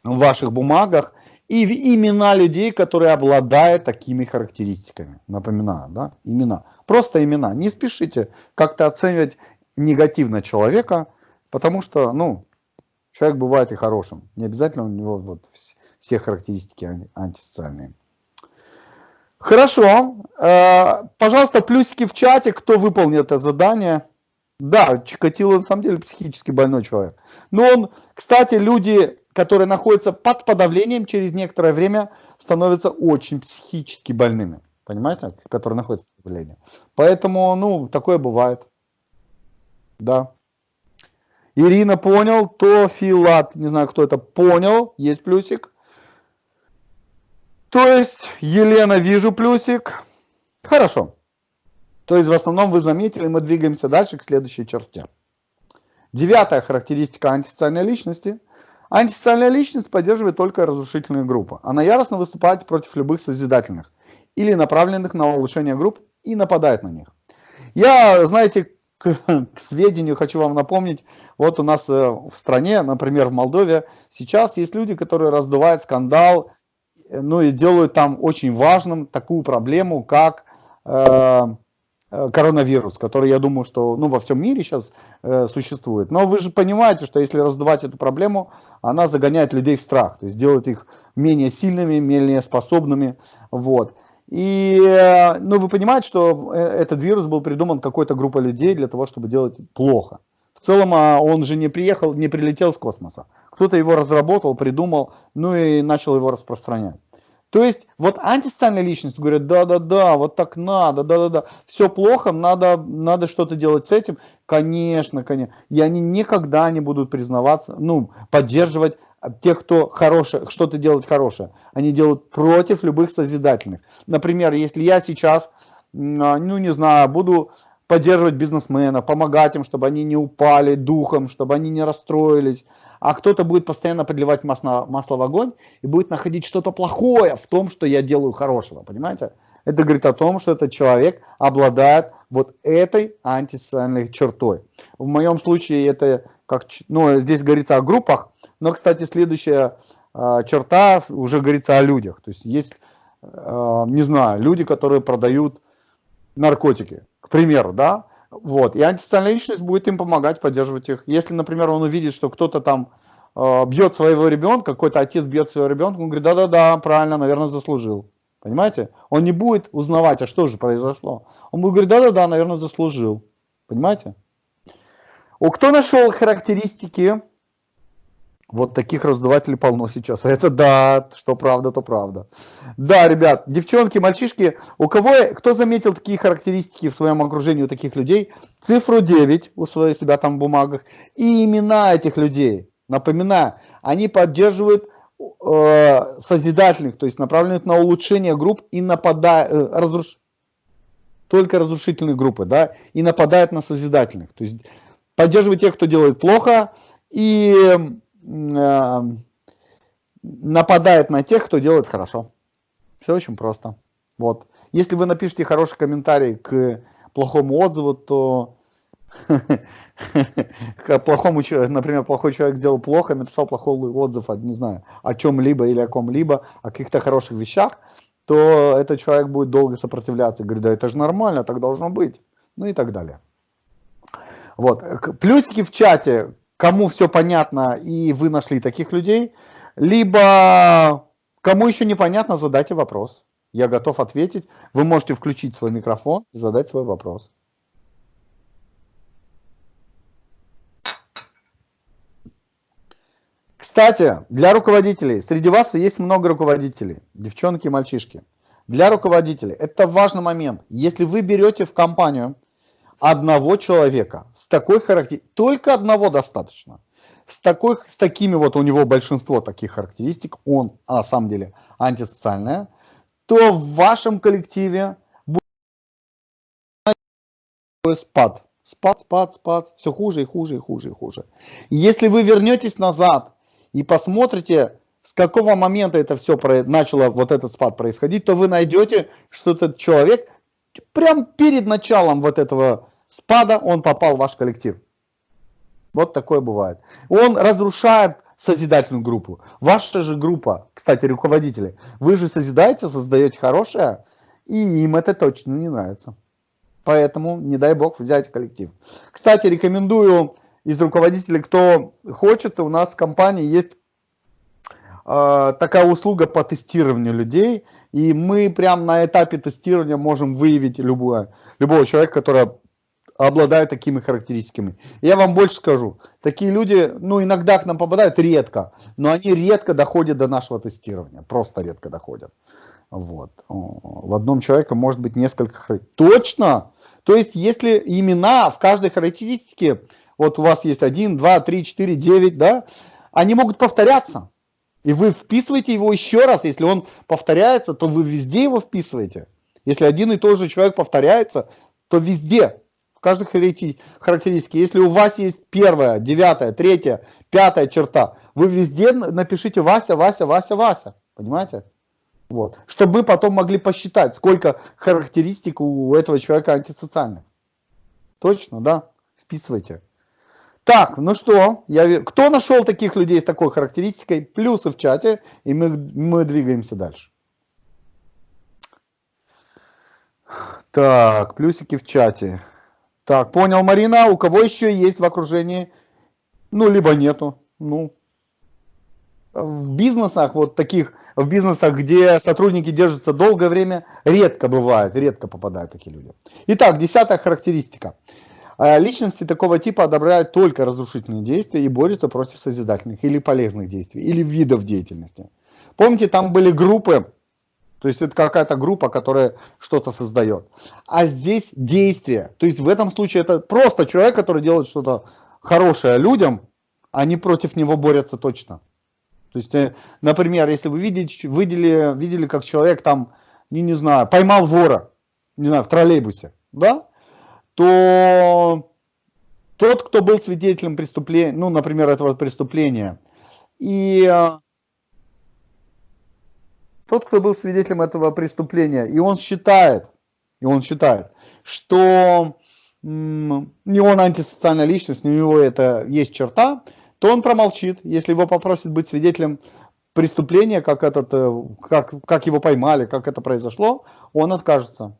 [SPEAKER 1] в ваших бумагах, и имена людей, которые обладают такими характеристиками. Напоминаю, да, имена. Просто имена. Не спешите как-то оценивать негативно человека, потому что, ну, человек бывает и хорошим. Не обязательно у него вот все характеристики антисоциальные. Хорошо. Э, пожалуйста, плюсики в чате, кто выполнил это задание. Да, Чикатило на самом деле психически больной человек. Но он, кстати, люди, которые находятся под подавлением, через некоторое время становятся очень психически больными. Понимаете? Которые находятся под подавлением. Поэтому, ну, такое бывает. Да. Ирина понял, то Филат, не знаю, кто это, понял, есть плюсик. То есть, Елена, вижу плюсик. Хорошо. То есть, в основном вы заметили, мы двигаемся дальше к следующей черте. Девятая характеристика антисоциальной личности. Антисоциальная личность поддерживает только разрушительные группы. Она яростно выступает против любых созидательных или направленных на улучшение групп и нападает на них. Я, знаете, к, к сведению хочу вам напомнить, вот у нас э, в стране, например, в Молдове, сейчас есть люди, которые раздувают скандал, ну и делают там очень важным такую проблему, как э, э, коронавирус, который, я думаю, что ну, во всем мире сейчас э, существует. Но вы же понимаете, что если раздувать эту проблему, она загоняет людей в страх, то есть делает их менее сильными, менее способными. Вот. И, э, ну, вы понимаете, что э, этот вирус был придуман какой-то группой людей для того, чтобы делать плохо. В целом, а, он же не приехал, не прилетел с космоса. Кто-то его разработал, придумал, ну и начал его распространять. То есть, вот антисоциальная личность говорит, да-да-да, вот так надо, да-да-да, все плохо, надо, надо что-то делать с этим. Конечно, конечно. И они никогда не будут признаваться, ну, поддерживать тех, кто хорошее, что-то делает хорошее. Они делают против любых созидательных. Например, если я сейчас, а, ну не знаю, буду поддерживать бизнесменов, помогать им, чтобы они не упали духом, чтобы они не расстроились, а кто-то будет постоянно подливать масло, масло в огонь и будет находить что-то плохое в том, что я делаю хорошего, понимаете? Это говорит о том, что этот человек обладает вот этой антисоциальной чертой. В моем случае это как, ну, здесь говорится о группах, но, кстати, следующая э, черта уже говорится о людях. То есть есть, э, не знаю, люди, которые продают наркотики, к примеру, да, вот, и антисоциальная личность будет им помогать, поддерживать их. Если, например, он увидит, что кто-то там э, бьет своего ребенка, какой-то отец бьет своего ребенка, он говорит, да-да-да, правильно, наверное, заслужил. Понимаете? Он не будет узнавать, а что же произошло. Он будет говорить, да-да-да, наверное, заслужил. Понимаете? У кто нашел характеристики вот таких раздувателей полно сейчас. Это да, что правда, то правда. Да, ребят, девчонки, мальчишки, у кого, кто заметил такие характеристики в своем окружении у таких людей, цифру 9 у своих себя там в бумагах и имена этих людей. Напоминаю, они поддерживают э, созидательных, то есть направленных на улучшение групп и нападают, э, разруш... только разрушительные группы, да, и нападают на созидательных. То есть поддерживают тех, кто делает плохо, и нападает на тех, кто делает хорошо. Все очень просто. Вот. Если вы напишите хороший комментарий к плохому отзыву, то к плохому например, плохой человек сделал плохо, написал плохой отзыв, не знаю, о чем-либо или о ком-либо, о каких-то хороших вещах, то этот человек будет долго сопротивляться, говорит, да это же нормально, так должно быть, ну и так далее. Вот, плюсики в чате, кому все понятно и вы нашли таких людей, либо кому еще непонятно, задайте вопрос. Я готов ответить. Вы можете включить свой микрофон и задать свой вопрос. Кстати, для руководителей, среди вас есть много руководителей, девчонки и мальчишки. Для руководителей это важный момент. Если вы берете в компанию одного человека с такой характеристикой, только одного достаточно, с, такой, с такими вот у него большинство таких характеристик, он на самом деле антисоциальная, то в вашем коллективе будет спад. Спад, спад, спад, все хуже и хуже и хуже и хуже. если вы вернетесь назад и посмотрите, с какого момента это все начало, вот этот спад происходить, то вы найдете, что этот человек прям перед началом вот этого спада он попал в ваш коллектив. Вот такое бывает. Он разрушает созидательную группу. Ваша же группа, кстати, руководители, вы же созидаете, создаете хорошее, и им это точно не нравится. Поэтому не дай бог взять коллектив. Кстати, рекомендую из руководителей, кто хочет, у нас в компании есть э, такая услуга по тестированию людей, и мы прямо на этапе тестирования можем выявить любого, любого человека, который обладает такими характеристиками. Я вам больше скажу, такие люди, ну, иногда к нам попадают, редко, но они редко доходят до нашего тестирования, просто редко доходят. Вот. В одном человеке может быть несколько характеристик. Точно! То есть, если имена в каждой характеристике, вот у вас есть 1, 2, 3, 4, 9, да, они могут повторяться. И вы вписываете его еще раз. Если он повторяется, то вы везде его вписываете. Если один и тот же человек повторяется, то везде каждой характеристике. Если у вас есть первая, девятая, третья, пятая черта, вы везде напишите Вася, Вася, Вася, Вася. Понимаете? Вот. Чтобы мы потом могли посчитать, сколько характеристик у этого человека антисоциальных. Точно, да? Вписывайте. Так, ну что, я, кто нашел таких людей с такой характеристикой? Плюсы в чате, и мы, мы двигаемся дальше. Так, плюсики в чате. Так, понял, Марина. У кого еще есть в окружении? Ну, либо нету. Ну, в бизнесах, вот таких, в бизнесах, где сотрудники держатся долгое время, редко бывает, редко попадают такие люди. Итак, десятая характеристика. Э, личности такого типа одобряют только разрушительные действия и борются против созидательных или полезных действий, или видов деятельности. Помните, там были группы, то есть это какая-то группа, которая что-то создает. А здесь действие. То есть в этом случае это просто человек, который делает что-то хорошее людям, они против него борются точно. То есть, э, например, если вы видели, видели, видели как человек там, не, не знаю, поймал вора, не знаю, в троллейбусе, да, то тот, кто был свидетелем преступления, ну, например, этого преступления, и э, тот, кто был свидетелем этого преступления, и он считает, и он считает, что не он антисоциальная личность, у него это есть черта, то он промолчит. Если его попросят быть свидетелем преступления, как, этот, э, как, как его поймали, как это произошло, он откажется.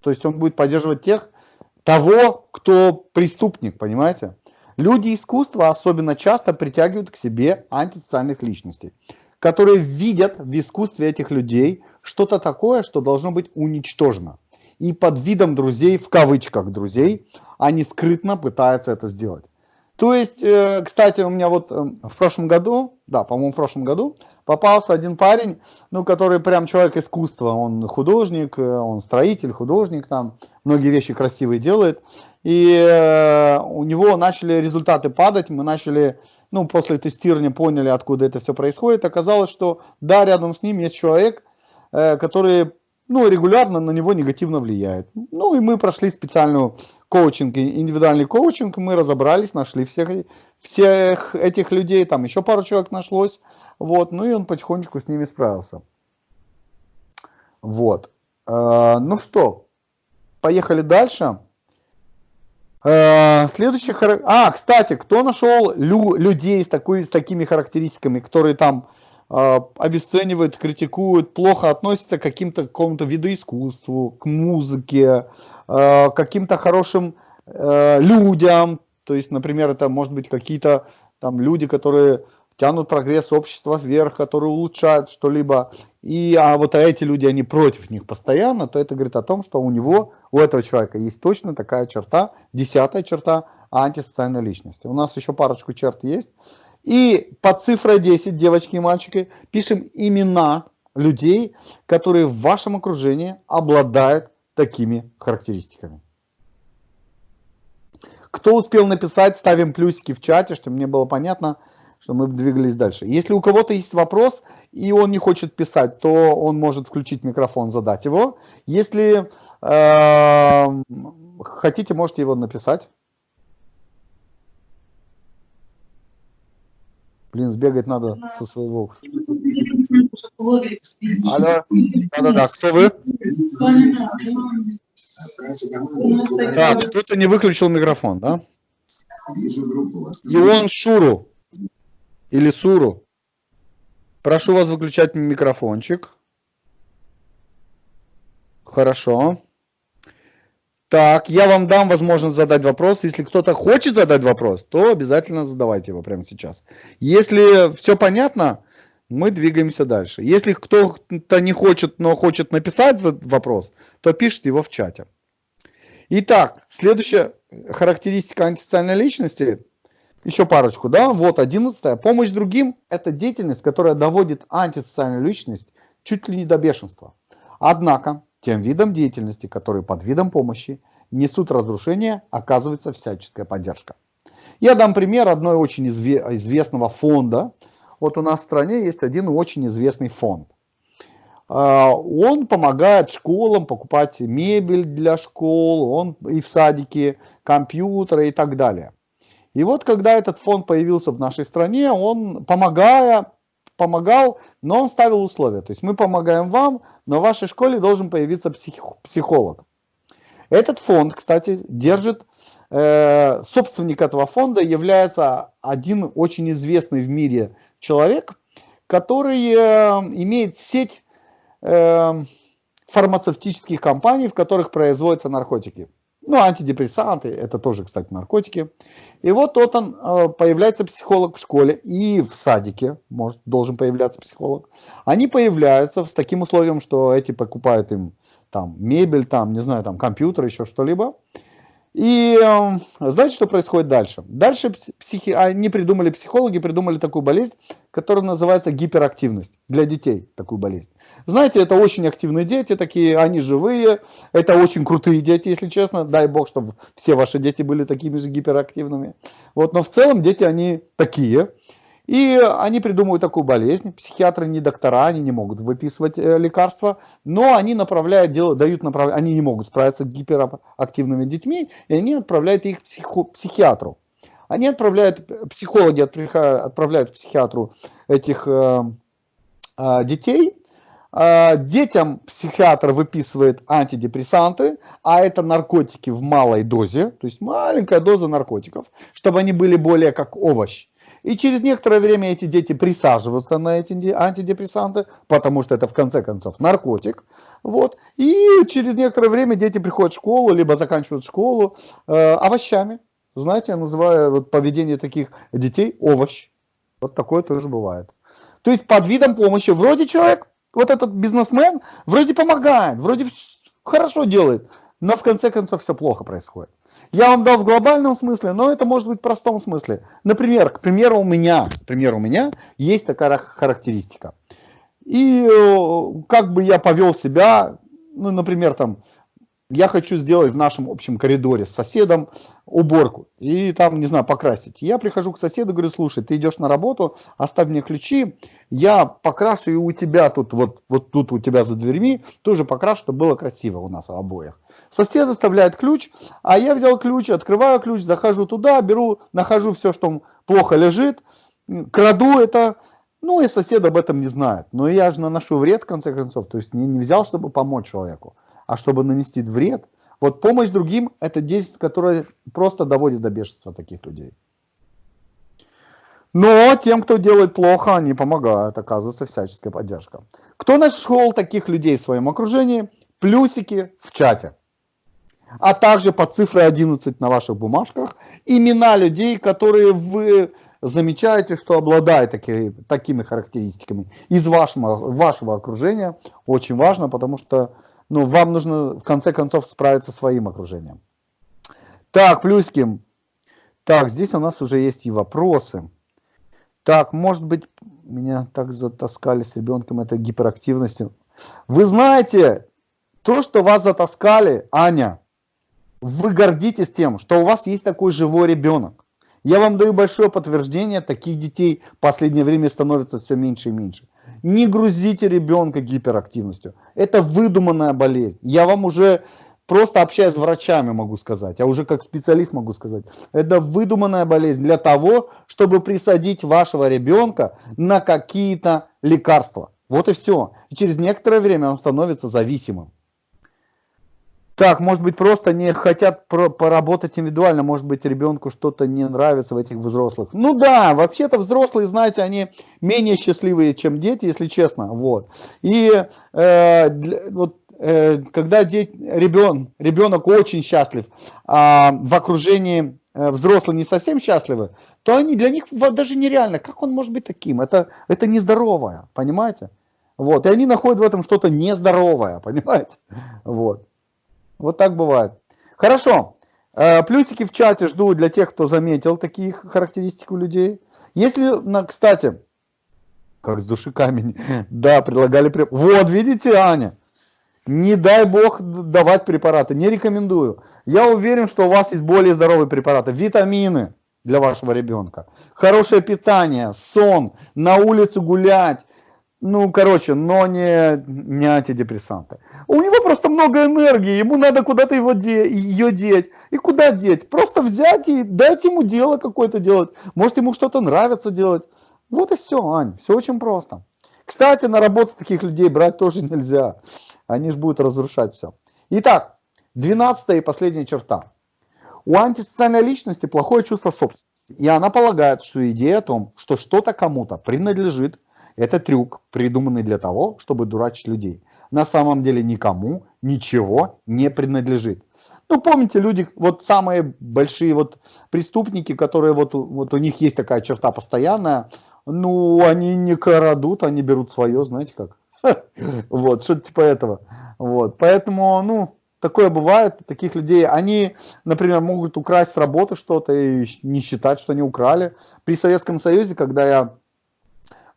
[SPEAKER 1] То есть он будет поддерживать тех, того, кто преступник, понимаете? Люди искусства особенно часто притягивают к себе антисоциальных личностей которые видят в искусстве этих людей что-то такое, что должно быть уничтожено. И под видом друзей, в кавычках друзей, они скрытно пытаются это сделать. То есть, э, кстати, у меня вот э, в прошлом году, да, по-моему, в прошлом году попался один парень, ну, который прям человек искусства, он художник, э, он строитель, художник там, многие вещи красивые делает. И у него начали результаты падать, мы начали ну, после тестирования поняли, откуда это все происходит. Оказалось, что да, рядом с ним есть человек, который ну, регулярно на него негативно влияет. Ну, и мы прошли специальную коучинг, индивидуальный коучинг, мы разобрались, нашли всех, всех этих людей, там еще пару человек нашлось, вот, ну и он потихонечку с ними справился. Вот. Э, ну что, поехали дальше. Э, следующий А, кстати, кто нашел лю... людей с, такой, с такими характеристиками, которые там э, обесценивают, критикуют, плохо относятся к каким-то какому-то виду искусству, к музыке, э, каким-то хорошим э, людям. То есть, например, это может быть какие-то там люди, которые тянут прогресс общества вверх, которые улучшают что-либо, и а вот эти люди, они против них постоянно, то это говорит о том, что у него, у этого человека есть точно такая черта, десятая черта антисоциальной личности. У нас еще парочку черт есть. И под цифрой 10, девочки и мальчики, пишем имена людей, которые в вашем окружении обладают такими характеристиками. Кто успел написать, ставим плюсики в чате, чтобы мне было понятно, что мы двигались дальше. Если у кого-то есть вопрос, и он не хочет писать, то он может включить микрофон, задать его. Если э, хотите, можете его написать. Блин, сбегать надо со своего. Алло, да-да-да, кто вы? Так, кто-то не выключил микрофон, да? Ион Шуру или Суру. Прошу вас выключать микрофончик. Хорошо. Так, я вам дам возможность задать вопрос. Если кто-то хочет задать вопрос, то обязательно задавайте его прямо сейчас. Если все понятно, мы двигаемся дальше. Если кто-то не хочет, но хочет написать вопрос, то пишите его в чате. Итак, следующая характеристика антисоциальной личности. Еще парочку, да? Вот, одиннадцатая. Помощь другим – это деятельность, которая доводит антисоциальную личность чуть ли не до бешенства. Однако, тем видом деятельности, которые под видом помощи несут разрушение, оказывается всяческая поддержка. Я дам пример одной очень известного фонда, вот у нас в стране есть один очень известный фонд. А, он помогает школам покупать мебель для школ, он и в садике, компьютеры и так далее. И вот когда этот фонд появился в нашей стране, он помогая, помогал, но он ставил условия. То есть мы помогаем вам, но в вашей школе должен появиться псих, психолог. Этот фонд, кстати, держит, э, собственник этого фонда является один очень известный в мире человек, который э, имеет сеть э, фармацевтических компаний, в которых производятся наркотики. Ну, антидепрессанты, это тоже, кстати, наркотики. И вот тот он, э, появляется психолог в школе и в садике, может, должен появляться психолог. Они появляются с таким условием, что эти покупают им там мебель, там, не знаю, там компьютер, еще что-либо. И э, знаете, что происходит дальше? Дальше психи... они придумали, психологи придумали такую болезнь, которая называется гиперактивность для детей, такую болезнь. Знаете, это очень активные дети, такие, они живые, это очень крутые дети, если честно. Дай бог, чтобы все ваши дети были такими же гиперактивными. Вот, но в целом дети, они такие. И они придумывают такую болезнь. Психиатры не доктора, они не могут выписывать э, лекарства, но они направляют, делают, дают направление, они не могут справиться с гиперактивными детьми, и они отправляют их к психо, психиатру. Они отправляют, психологи отправляют к психиатру этих э, э, детей, э, Детям психиатр выписывает антидепрессанты, а это наркотики в малой дозе, то есть маленькая доза наркотиков, чтобы они были более как овощ. И через некоторое время эти дети присаживаются на эти антидепрессанты, потому что это в конце концов наркотик. Вот. И через некоторое время дети приходят в школу, либо заканчивают школу э, овощами. Знаете, я называю вот, поведение таких детей овощ. Вот такое тоже бывает. То есть под видом помощи вроде человек, вот этот бизнесмен, вроде помогает, вроде хорошо делает, но в конце концов все плохо происходит. Я вам дал в глобальном смысле, но это может быть в простом смысле. Например, к примеру, у меня, к примеру, у меня есть такая характеристика. И э, как бы я повел себя, ну, например, там, я хочу сделать в нашем общем коридоре с соседом уборку и там, не знаю, покрасить. Я прихожу к соседу, говорю, слушай, ты идешь на работу, оставь мне ключи, я покрашу и у тебя тут, вот, вот тут у тебя за дверьми, тоже покрашу, чтобы было красиво у нас обоих. Сосед оставляет ключ, а я взял ключ, открываю ключ, захожу туда, беру, нахожу все, что плохо лежит, краду это, ну и сосед об этом не знает. Но я же наношу вред, в конце концов, то есть не, не взял, чтобы помочь человеку а чтобы нанести вред. Вот помощь другим – это действие, которое просто доводит до бешенства таких людей. Но тем, кто делает плохо, они помогают, оказывается всяческая поддержка. Кто нашел таких людей в своем окружении? Плюсики в чате. А также по цифре 11 на ваших бумажках имена людей, которые вы замечаете, что обладают таки, такими характеристиками из вашего, вашего окружения. Очень важно, потому что ну, вам нужно в конце концов справиться своим окружением. Так, плюсики. Так, здесь у нас уже есть и вопросы. Так, может быть, меня так затаскали с ребенком этой гиперактивностью. Вы знаете, то, что вас затаскали, Аня, вы гордитесь тем, что у вас есть такой живой ребенок. Я вам даю большое подтверждение, таких детей в последнее время становится все меньше и меньше. Не грузите ребенка гиперактивностью. Это выдуманная болезнь. Я вам уже просто общаясь с врачами могу сказать, а уже как специалист могу сказать. Это выдуманная болезнь для того, чтобы присадить вашего ребенка на какие-то лекарства. Вот и все. И через некоторое время он становится зависимым. Так, может быть, просто не хотят поработать индивидуально, может быть, ребенку что-то не нравится в этих взрослых. Ну да, вообще-то взрослые, знаете, они менее счастливые, чем дети, если честно. Вот. И э, для, вот, э, когда ребен, ребенок очень счастлив, а в окружении э, взрослые не совсем счастливы, то они для них даже нереально. Как он может быть таким? Это, это нездоровое, понимаете? Вот. И они находят в этом что-то нездоровое, понимаете? Вот. Вот так бывает. Хорошо. Э, плюсики в чате жду для тех, кто заметил такие характеристики у людей. Если, кстати, как с души камень, да, предлагали... Вот, видите, Аня, не дай бог давать препараты, не рекомендую. Я уверен, что у вас есть более здоровые препараты, витамины для вашего ребенка, хорошее питание, сон, на улицу гулять, ну, короче, но не, не антидепрессанты. У него просто много энергии, ему надо куда-то его де, ее деть. И куда деть? Просто взять и дать ему дело какое-то делать. Может, ему что-то нравится делать. Вот и все, Ань, все очень просто. Кстати, на работу таких людей брать тоже нельзя. Они же будут разрушать все. Итак, двенадцатая и последняя черта. У антисоциальной личности плохое чувство собственности. И она полагает, что идея о том, что что-то кому-то принадлежит, это трюк, придуманный для того, чтобы дурачить людей. На самом деле никому ничего не принадлежит. Ну, помните, люди, вот самые большие вот преступники, которые вот, вот у них есть такая черта постоянная, ну, они не крадут, они берут свое, знаете как. Вот, что-то типа этого. Вот, поэтому, ну, такое бывает, таких людей, они, например, могут украсть с работы что-то и не считать, что они украли. При Советском Союзе, когда я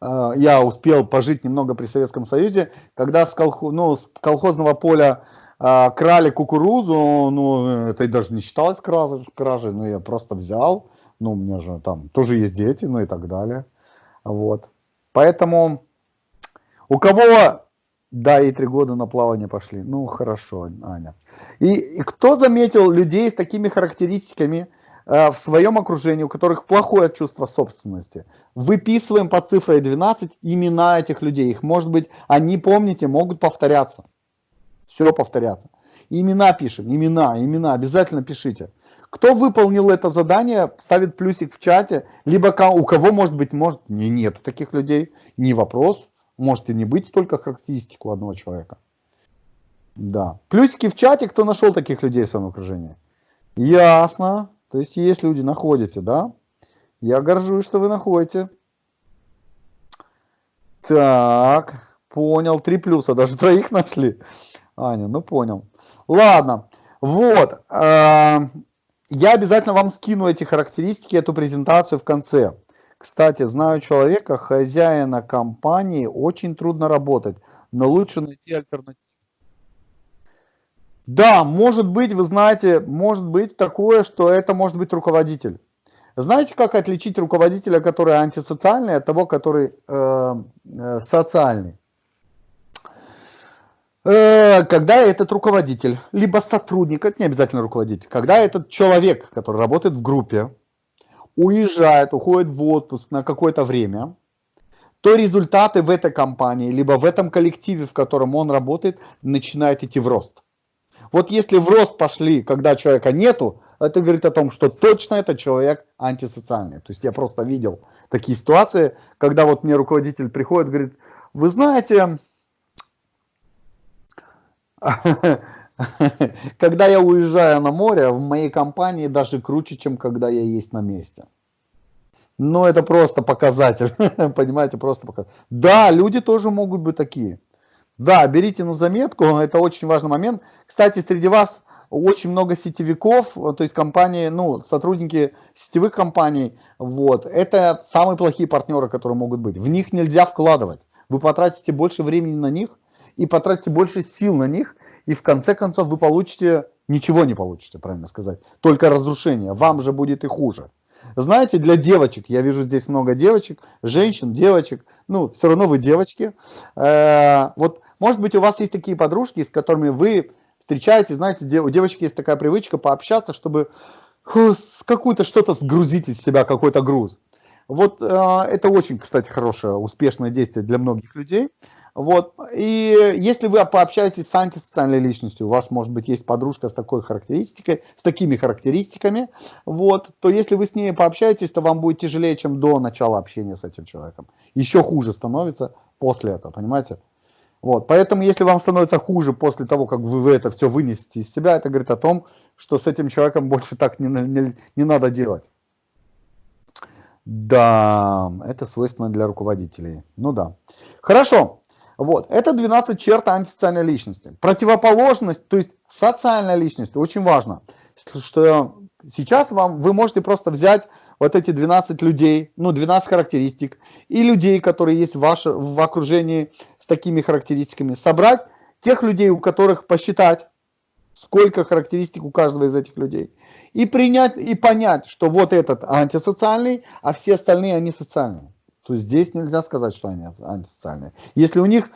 [SPEAKER 1] Э, я успел пожить немного при Советском Союзе, когда с, колхоз, ну, с колхозного поля э, крали кукурузу, ну, это даже не считалось кражей, кражей, но я просто взял, ну, у меня же там тоже есть дети, ну и так далее, вот. Поэтому у кого, да, и три года на плавание пошли, ну, хорошо, Аня. И, и кто заметил людей с такими характеристиками, Э, в своем окружении, у которых плохое чувство собственности. Выписываем по цифре 12 имена этих людей. Их, может быть, они, помните, могут повторяться. Все повторяться. Имена пишем, имена, имена, обязательно пишите. Кто выполнил это задание, ставит плюсик в чате, либо у кого, может быть, может, не, нету таких людей, не вопрос, можете не быть только характеристику одного человека. Да. Плюсики в чате, кто нашел таких людей в своем окружении. Ясно. То есть есть люди, находите, да? Я горжусь, что вы находите. Так, понял. Три плюса, даже троих нашли. Аня, ну понял. Ладно, вот. Э, я обязательно вам скину эти характеристики, эту презентацию в конце. Кстати, знаю человека, хозяина компании, очень трудно работать, но лучше найти альтернативу. Да, может быть, вы знаете, может быть такое, что это может быть руководитель. Знаете, как отличить руководителя, который антисоциальный, от того, который э, э, социальный? Э, когда этот руководитель, либо сотрудник, это не обязательно руководитель, когда этот человек, который работает в группе, уезжает, уходит в отпуск на какое-то время, то результаты в этой компании, либо в этом коллективе, в котором он работает, начинают идти в рост. Вот если в рост пошли, когда человека нету, это говорит о том, что точно этот человек антисоциальный. То есть я просто видел такие ситуации, когда вот мне руководитель приходит, говорит, вы знаете, когда я уезжаю на море, в моей компании даже круче, чем когда я есть на месте. Но это просто показатель, понимаете, просто показатель. Да, люди тоже могут быть такие. Да, берите на заметку, это очень важный момент. Кстати, среди вас очень много сетевиков, то есть компании, ну, сотрудники сетевых компаний, вот, это самые плохие партнеры, которые могут быть. В них нельзя вкладывать. Вы потратите больше времени на них и потратите больше сил на них, и в конце концов вы получите, ничего не получите, правильно сказать, только разрушение. Вам же будет и хуже. Знаете, для девочек, я вижу здесь много девочек, женщин, девочек, ну, все равно вы девочки. Э, вот может быть, у вас есть такие подружки, с которыми вы встречаетесь, знаете, у девочки есть такая привычка пообщаться, чтобы какую-то что-то сгрузить из себя, какой-то груз. Вот э, это очень, кстати, хорошее, успешное действие для многих людей. Вот. И если вы пообщаетесь с антисоциальной личностью, у вас, может быть, есть подружка с такой характеристикой, с такими характеристиками, вот, то если вы с ней пообщаетесь, то вам будет тяжелее, чем до начала общения с этим человеком. Еще хуже становится после этого, понимаете? Вот. Поэтому, если вам становится хуже после того, как вы это все вынесете из себя, это говорит о том, что с этим человеком больше так не, не, не надо делать. Да, это свойственно для руководителей. Ну да. Хорошо. Вот, это 12 черт антисоциальной личности. Противоположность, то есть социальная личность, очень важно, что сейчас вам, вы можете просто взять вот эти 12 людей, ну 12 характеристик, и людей, которые есть в, ваше, в окружении с такими характеристиками, собрать тех людей, у которых посчитать, сколько характеристик у каждого из этих людей, и принять, и понять, что вот этот антисоциальный, а все остальные они социальные то здесь нельзя сказать, что они антисоциальные. Если у них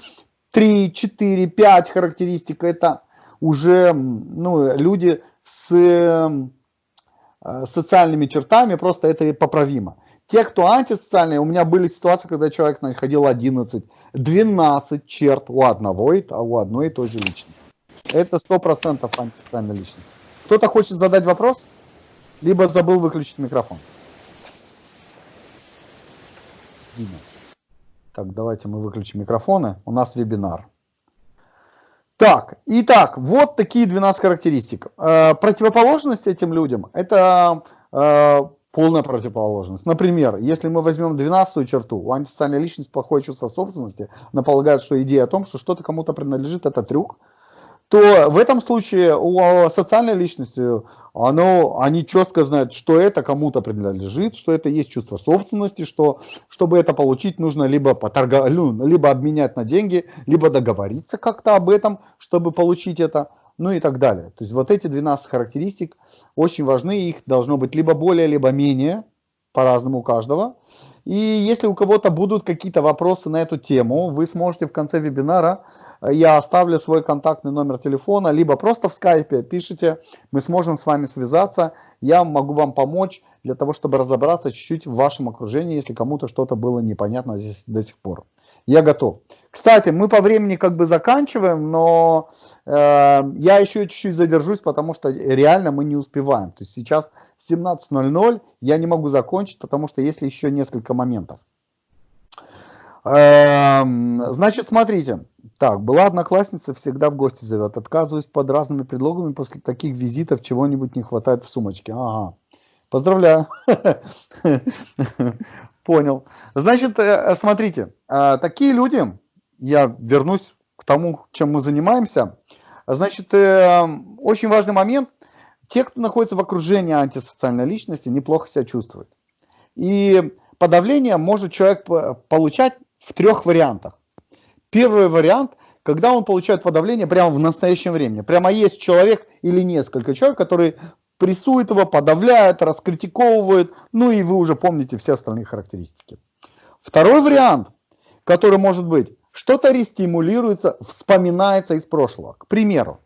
[SPEAKER 1] 3, 4, 5 характеристик, это уже ну, люди с социальными чертами, просто это поправимо. Те, кто антисоциальные, у меня были ситуации, когда человек находил 11, 12 черт у одного, а у одной и той же личности. Это 100% антисоциальная личность. Кто-то хочет задать вопрос, либо забыл выключить микрофон. Дима. Так, давайте мы выключим микрофоны. У нас вебинар. Так, итак, вот такие 12 характеристик. Э, противоположность этим людям – это э, полная противоположность. Например, если мы возьмем 12 черту, у антисоциальной личности плохое чувство собственности, она полагает, что идея о том, что что-то кому-то принадлежит, это трюк, то в этом случае у социальной личности оно, они четко знают, что это кому-то принадлежит, что это есть чувство собственности, что чтобы это получить, нужно либо, поторга, ну, либо обменять на деньги, либо договориться как-то об этом, чтобы получить это, ну и так далее. То есть вот эти 12 характеристик очень важны, их должно быть либо более, либо менее, по-разному у каждого. И если у кого-то будут какие-то вопросы на эту тему, вы сможете в конце вебинара я оставлю свой контактный номер телефона, либо просто в скайпе пишите, мы сможем с вами связаться, я могу вам помочь для того, чтобы разобраться чуть-чуть в вашем окружении, если кому-то что-то было непонятно здесь до сих пор. Я готов. Кстати, мы по времени как бы заканчиваем, но э, я еще чуть-чуть задержусь, потому что реально мы не успеваем. То есть сейчас 17.00, я не могу закончить, потому что есть еще несколько моментов. Эм, значит, смотрите. Так, была одноклассница, всегда в гости зовет. Отказываюсь под разными предлогами. После таких визитов чего-нибудь не хватает в сумочке. Ага. Поздравляю. Понял. Значит, э, смотрите. Э, такие люди, я вернусь к тому, чем мы занимаемся. Значит, э, очень важный момент. Те, кто находится в окружении антисоциальной личности, неплохо себя чувствуют. И подавление может человек получать в трех вариантах. Первый вариант, когда он получает подавление прямо в настоящем времени. Прямо есть человек или несколько человек, которые прессуют его, подавляют, раскритиковывают, ну и вы уже помните все остальные характеристики. Второй вариант, который может быть, что-то рестимулируется, вспоминается из прошлого. К примеру,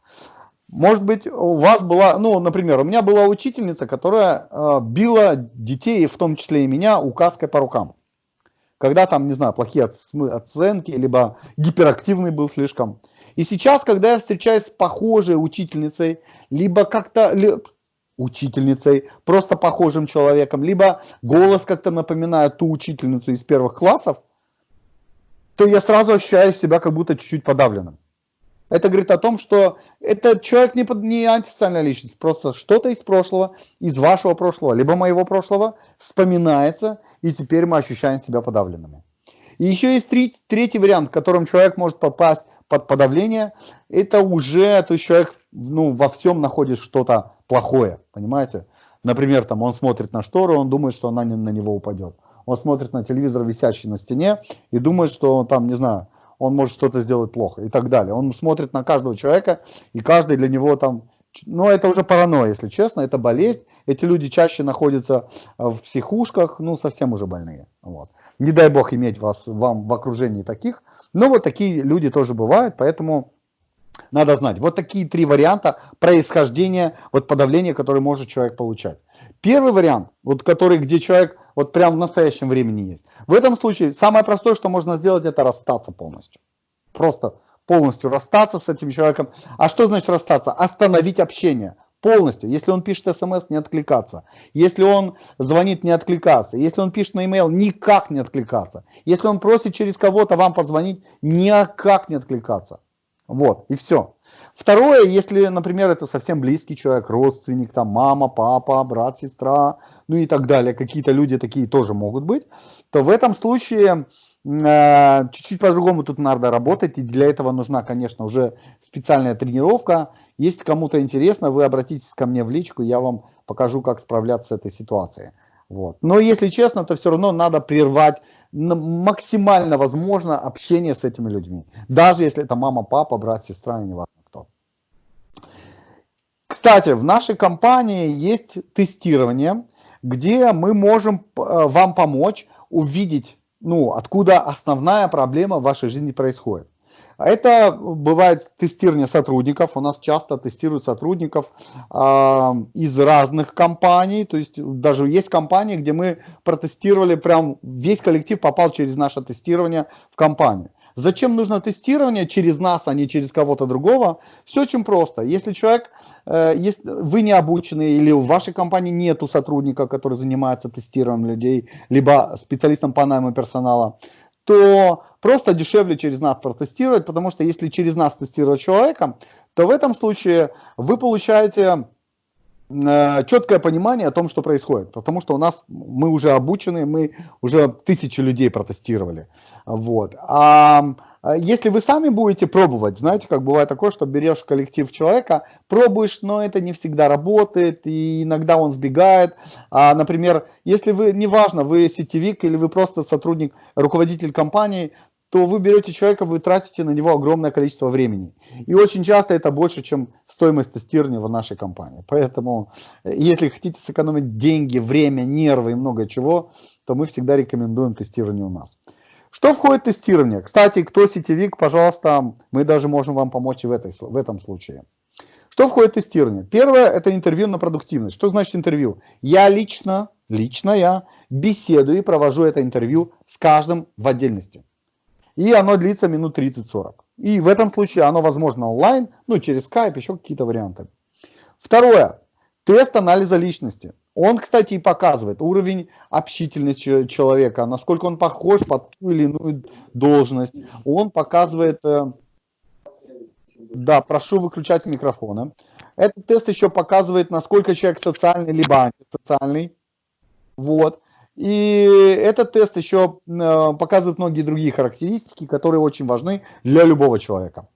[SPEAKER 1] может быть, у вас была, ну, например, у меня была учительница, которая э, била детей, в том числе и меня, указкой по рукам когда там, не знаю, плохие оценки, либо гиперактивный был слишком. И сейчас, когда я встречаюсь с похожей учительницей, либо как-то учительницей, просто похожим человеком, либо голос как-то напоминает ту учительницу из первых классов, то я сразу ощущаю себя как будто чуть-чуть подавленным. Это говорит о том, что этот человек не, не антисоциальная личность, просто что-то из прошлого, из вашего прошлого, либо моего прошлого вспоминается, и теперь мы ощущаем себя подавленными. И еще есть три, третий вариант, в котором человек может попасть под подавление. Это уже, то есть человек ну, во всем находит что-то плохое, понимаете? Например, там он смотрит на штору, он думает, что она не, на него упадет. Он смотрит на телевизор, висящий на стене, и думает, что он там, не знаю, он может что-то сделать плохо и так далее. Он смотрит на каждого человека, и каждый для него там но это уже паранойя, если честно, это болезнь. Эти люди чаще находятся э, в психушках, ну, совсем уже больные. Вот. Не дай бог иметь вас, вам в окружении таких. Но вот такие люди тоже бывают, поэтому надо знать. Вот такие три варианта происхождения, вот подавления, которые может человек получать. Первый вариант, вот который, где человек вот прям в настоящем времени есть. В этом случае самое простое, что можно сделать, это расстаться полностью. просто полностью расстаться с этим человеком. А что значит расстаться? Остановить общение полностью. Если он пишет смс, не откликаться. Если он звонит, не откликаться. Если он пишет на email, никак не откликаться. Если он просит через кого-то вам позвонить, никак не откликаться. Вот, и все. Второе, если, например, это совсем близкий человек, родственник, там мама, папа, брат, сестра, ну и так далее, какие-то люди такие тоже могут быть, то в этом случае э, чуть-чуть по-другому тут надо работать, и для этого нужна, конечно, уже специальная тренировка. Если кому-то интересно, вы обратитесь ко мне в личку, я вам покажу, как справляться с этой ситуацией. Вот. Но если честно, то все равно надо прервать максимально возможно общение с этими людьми. Даже если это мама, папа, брат, сестра, не важно кто. Кстати, в нашей компании есть тестирование, где мы можем э, вам помочь увидеть, ну, откуда основная проблема в вашей жизни происходит. Это бывает тестирование сотрудников. У нас часто тестируют сотрудников э, из разных компаний. То есть даже есть компании, где мы протестировали, прям весь коллектив попал через наше тестирование в компанию. Зачем нужно тестирование через нас, а не через кого-то другого? Все очень просто. Если человек, э, если вы не обучены или в вашей компании нету сотрудника, который занимается тестированием людей, либо специалистом по найму персонала, то просто дешевле через нас протестировать, потому что если через нас тестировать человека, то в этом случае вы получаете э, четкое понимание о том, что происходит, потому что у нас мы уже обучены, мы уже тысячи людей протестировали, вот. А а если вы сами будете пробовать, знаете, как бывает такое, что берешь коллектив человека, пробуешь, но это не всегда работает, и иногда он сбегает. А, например, если вы, неважно, вы сетевик или вы просто сотрудник, руководитель компании, то вы берете человека, вы тратите на него огромное количество времени. И очень часто это больше, чем стоимость тестирования в нашей компании. Поэтому, если хотите сэкономить деньги, время, нервы и много чего, то мы всегда рекомендуем тестирование у нас. Что входит в тестирование? Кстати, кто сетевик, пожалуйста, мы даже можем вам помочь и в, этой, в этом случае. Что входит в тестирование? Первое – это интервью на продуктивность. Что значит интервью? Я лично, лично я беседую и провожу это интервью с каждым в отдельности. И оно длится минут 30-40. И в этом случае оно возможно онлайн, ну через Skype, еще какие-то варианты. Второе. Тест анализа личности. Он, кстати, и показывает уровень общительности человека, насколько он похож под ту или иную должность. Он показывает... Э, да, прошу выключать микрофоны. Этот тест еще показывает, насколько человек социальный, либо антисоциальный. Вот. И этот тест еще э, показывает многие другие характеристики, которые очень важны для любого человека.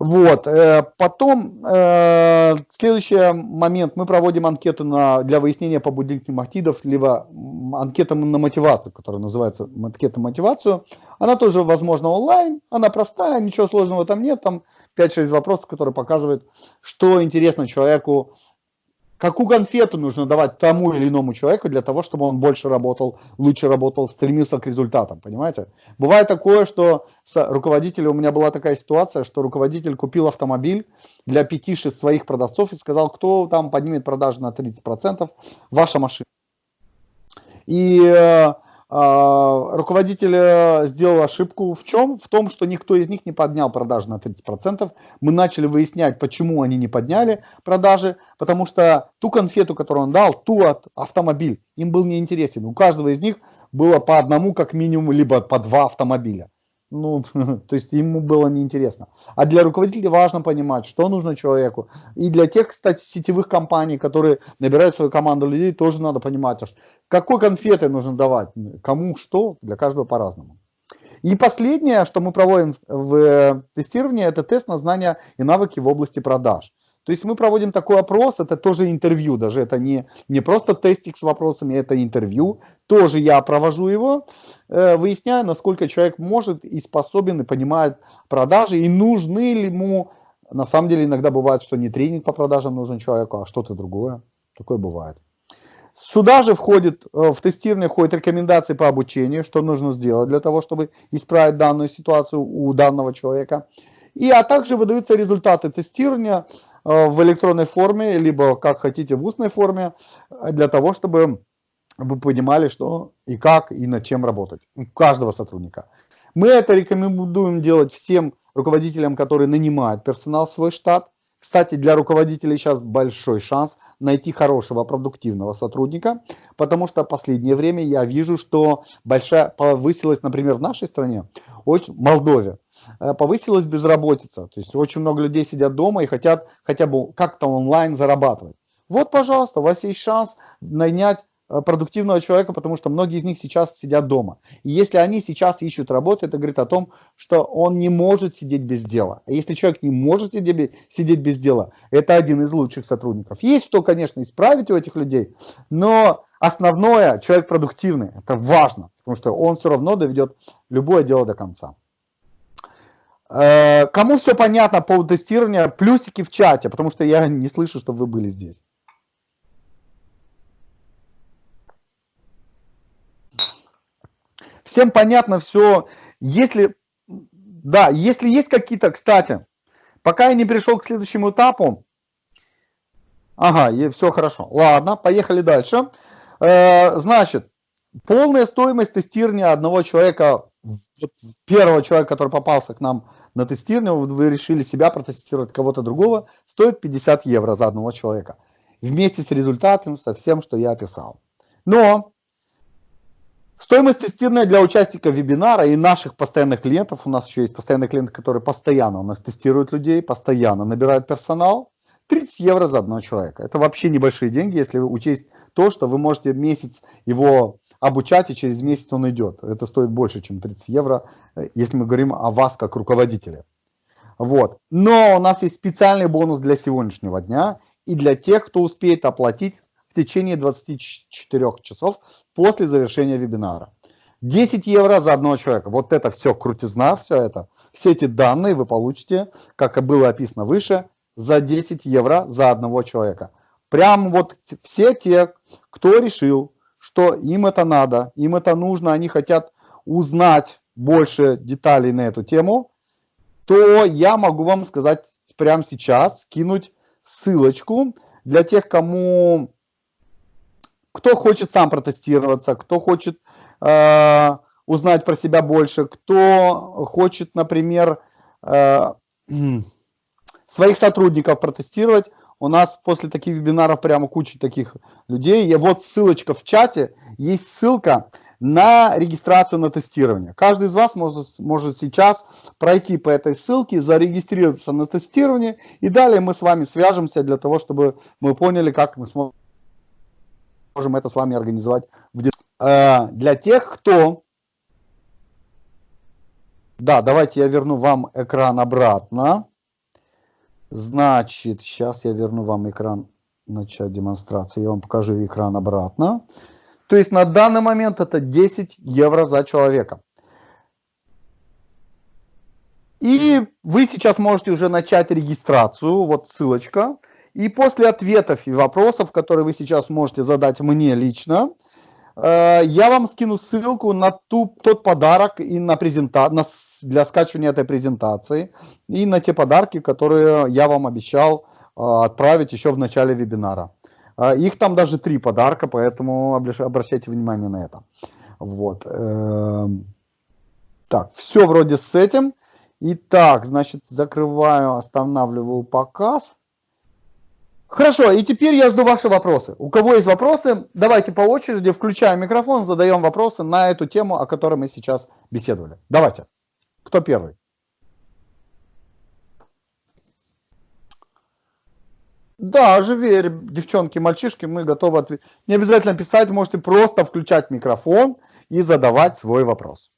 [SPEAKER 1] Вот. Э, потом, э, следующий момент, мы проводим анкету на, для выяснения побудительных мотивов, либо анкета на мотивацию, которая называется анкета на мотивацию. Она тоже, возможно, онлайн, она простая, ничего сложного там нет, там 5-6 вопросов, которые показывают, что интересно человеку какую конфету нужно давать тому или иному человеку для того, чтобы он больше работал, лучше работал, стремился к результатам, понимаете? Бывает такое, что с руководителем, у меня была такая ситуация, что руководитель купил автомобиль для 5-6 своих продавцов и сказал, кто там поднимет продажи на 30%, ваша машина. И э, руководитель э, сделал ошибку в чем? В том, что никто из них не поднял продажи на 30%. Мы начали выяснять, почему они не подняли продажи, потому что ту конфету, которую он дал, ту от автомобиль, им был неинтересен. У каждого из них было по одному, как минимум, либо по два автомобиля. Ну, то есть ему было неинтересно. А для руководителя важно понимать, что нужно человеку. И для тех, кстати, сетевых компаний, которые набирают свою команду людей, тоже надо понимать, какой конфеты нужно давать, кому что, для каждого по-разному. И последнее, что мы проводим в э, тестировании, это тест на знания и навыки в области продаж. То есть мы проводим такой опрос, это тоже интервью, даже это не, не просто тестик с вопросами, это интервью. Тоже я провожу его, э, выясняю, насколько человек может и способен, и понимает продажи, и нужны ли ему, на самом деле иногда бывает, что не тренинг по продажам нужен человеку, а что-то другое. Такое бывает. Сюда же входит, э, в тестирование входят рекомендации по обучению, что нужно сделать для того, чтобы исправить данную ситуацию у данного человека. И, а также выдаются результаты тестирования, в электронной форме, либо как хотите в устной форме, э, для того, чтобы вы понимали, что и как, и над чем работать. У каждого сотрудника. Мы это рекомендуем делать всем руководителям, которые нанимают персонал в свой штат. Кстати, для руководителей сейчас большой шанс найти хорошего, продуктивного сотрудника, потому что в последнее время я вижу, что большая повысилась, например, в нашей стране, очень, Молдове, э, повысилась безработица. То есть очень много людей сидят дома и хотят хотя бы как-то онлайн зарабатывать. Вот, пожалуйста, у вас есть шанс нанять продуктивного человека, потому что многие из них сейчас сидят дома. И если они сейчас ищут работу, это говорит о том, что он не может сидеть без дела. А если человек не может сидеть, без дела, это один из лучших сотрудников. Есть что, конечно, исправить у этих людей, но основное, человек продуктивный, это важно, потому что он все равно доведет любое дело до конца. Э, кому все понятно по тестированию, плюсики в чате, потому что я не слышу, чтобы вы были здесь. Всем понятно все. Если, да, если есть какие-то, кстати, пока я не пришел к следующему этапу, ага, и все хорошо. Ладно, поехали дальше. Э, значит, полная стоимость тестирования одного человека, первого человека, который попался к нам на тестирование, вы решили себя протестировать кого-то другого, стоит 50 евро за одного человека. Вместе с результатом, со всем, что я описал. Но Стоимость тестирования для участников вебинара и наших постоянных клиентов, у нас еще есть постоянные клиенты, которые постоянно у нас тестируют людей, постоянно набирают персонал, 30 евро за одного человека. Это вообще небольшие деньги, если учесть то, что вы можете месяц его обучать, и через месяц он идет. Это стоит больше, чем 30 евро, э, если мы говорим о вас как руководителе. Вот. Но у нас есть специальный бонус для сегодняшнего дня и для тех, кто успеет оплатить в течение 24 часов после завершения вебинара. 10 евро за одного человека. Вот это все крутизна, все это. Все эти данные вы получите, как и было описано выше, за 10 евро за одного человека. Прям вот все те, кто решил, что им это надо, им это нужно, они хотят узнать больше деталей на эту тему, то я могу вам сказать прямо сейчас, скинуть ссылочку для тех, кому кто хочет сам протестироваться, кто хочет э, узнать про себя больше, кто хочет, например, э, своих сотрудников протестировать. У нас после таких вебинаров прямо куча таких людей. И вот ссылочка в чате, есть ссылка на регистрацию на тестирование. Каждый из вас может, может сейчас пройти по этой ссылке, зарегистрироваться на тестирование, и далее мы с вами свяжемся для того, чтобы мы поняли, как мы сможем можем это с вами организовать. Э, для тех, кто... Да, давайте я верну вам экран обратно. Значит, сейчас я верну вам экран, начать демонстрацию. Я вам покажу экран обратно. То есть на данный момент это 10 евро за человека. И вы сейчас можете уже начать регистрацию. Вот ссылочка. И после ответов и вопросов, которые вы сейчас можете задать мне лично, э, я вам скину ссылку на ту, тот подарок и на презента... на... для скачивания этой презентации и на те подарки, которые я вам обещал э, отправить еще в начале вебинара. Э, их там даже три подарка, поэтому обращайте внимание на это. Вот. Эм, так, все вроде с этим. Итак, значит, закрываю, останавливаю показ. Хорошо, и теперь я жду ваши вопросы. У кого есть вопросы, давайте по очереди включаем микрофон, задаем вопросы на эту тему, о которой мы сейчас беседовали. Давайте. Кто первый? Да, живее, девчонки, мальчишки, мы готовы ответить. Не обязательно писать, можете просто включать микрофон и задавать свой вопрос.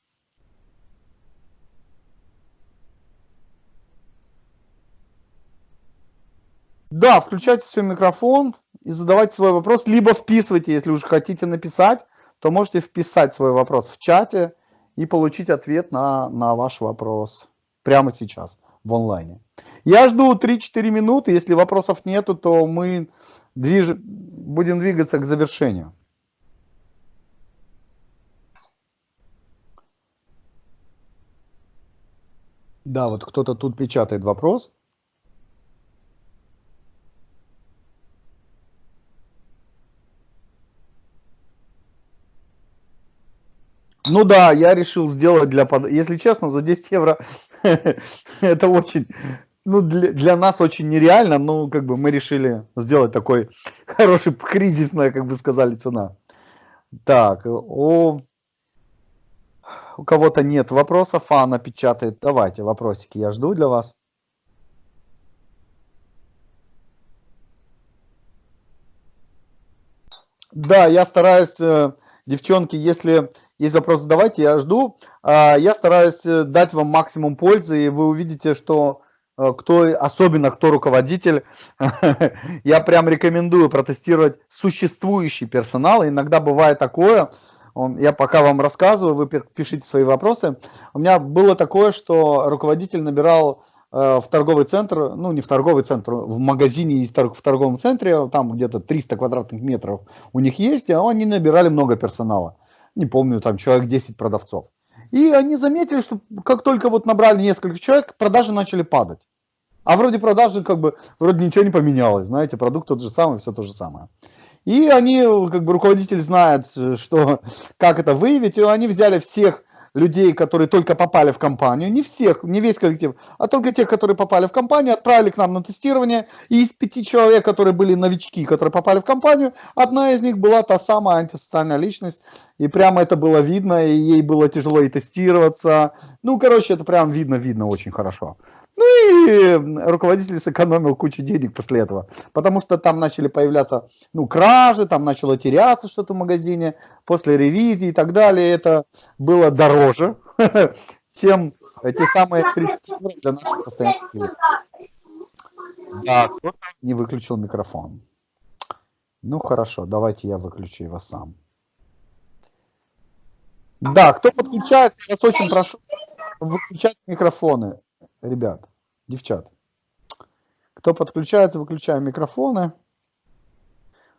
[SPEAKER 1] Да, включайте свой микрофон и задавайте свой вопрос, либо вписывайте, если уж хотите написать, то можете вписать свой вопрос в чате и получить ответ на, на ваш вопрос прямо сейчас в онлайне. Я жду 3-4 минуты, если вопросов нету, то мы движ... будем двигаться к завершению. Да, вот кто-то тут печатает вопрос. Ну да, я решил сделать для... Если честно, за 10 евро это очень... Ну, для, для нас очень нереально, но как бы мы решили сделать такой хороший, кризисная, как бы сказали, цена. Так, о, у кого-то нет вопросов, Анна печатает. Давайте вопросики, я жду для вас. Да, я стараюсь, э, девчонки, если есть вопрос, задавайте, я жду. А, я стараюсь э, дать вам максимум пользы, и вы увидите, что э, кто, особенно кто руководитель, я прям рекомендую протестировать существующий персонал. Иногда бывает такое, я пока вам рассказываю, вы пишите свои вопросы. У меня было такое, что руководитель набирал э, в торговый центр, ну не в торговый центр, в магазине в торговом центре, там где-то 300 квадратных метров у них есть, а они набирали много персонала. Не помню, там человек 10 продавцов. И они заметили, что как только вот набрали несколько человек, продажи начали падать. А вроде продажи как бы, вроде ничего не поменялось, знаете, продукт тот же самый, все то же самое. И они, как бы руководитель знает, что, как это выявить, и они взяли всех людей, которые только попали в компанию, не всех, не весь коллектив, а только тех, которые попали в компанию, отправили к нам на тестирование, и из пяти человек, которые были новички, которые попали в компанию, одна из них была та самая антисоциальная личность, и прямо это было видно, и ей было тяжело и тестироваться, ну, короче, это прям видно-видно очень хорошо. Ну и руководитель сэкономил кучу денег после этого, потому что там начали появляться ну, кражи, там начало теряться что-то в магазине после ревизии и так далее. Это было дороже, чем те самые 30 евро для наших постоянных. Да, кто не выключил микрофон. Ну хорошо, давайте я выключу его сам. Да, кто подключается, я вас очень прошу выключать микрофоны ребят, девчат. Кто подключается, выключаем микрофоны.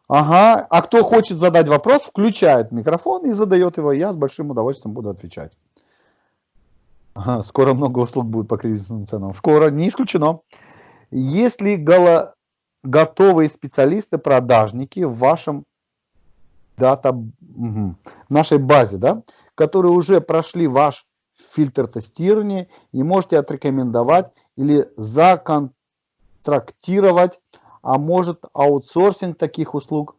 [SPEAKER 1] Ага, а кто хочет задать вопрос, включает микрофон и задает его. Я с большим удовольствием буду отвечать. Ага, скоро много услуг будет по кризисным ценам. Скоро, не исключено. Есть ли голо... готовые специалисты, продажники в вашем дата, угу, нашей базе, да, которые уже прошли ваш фильтр тестирования и можете отрекомендовать или законтрактировать, а может аутсорсинг таких услуг.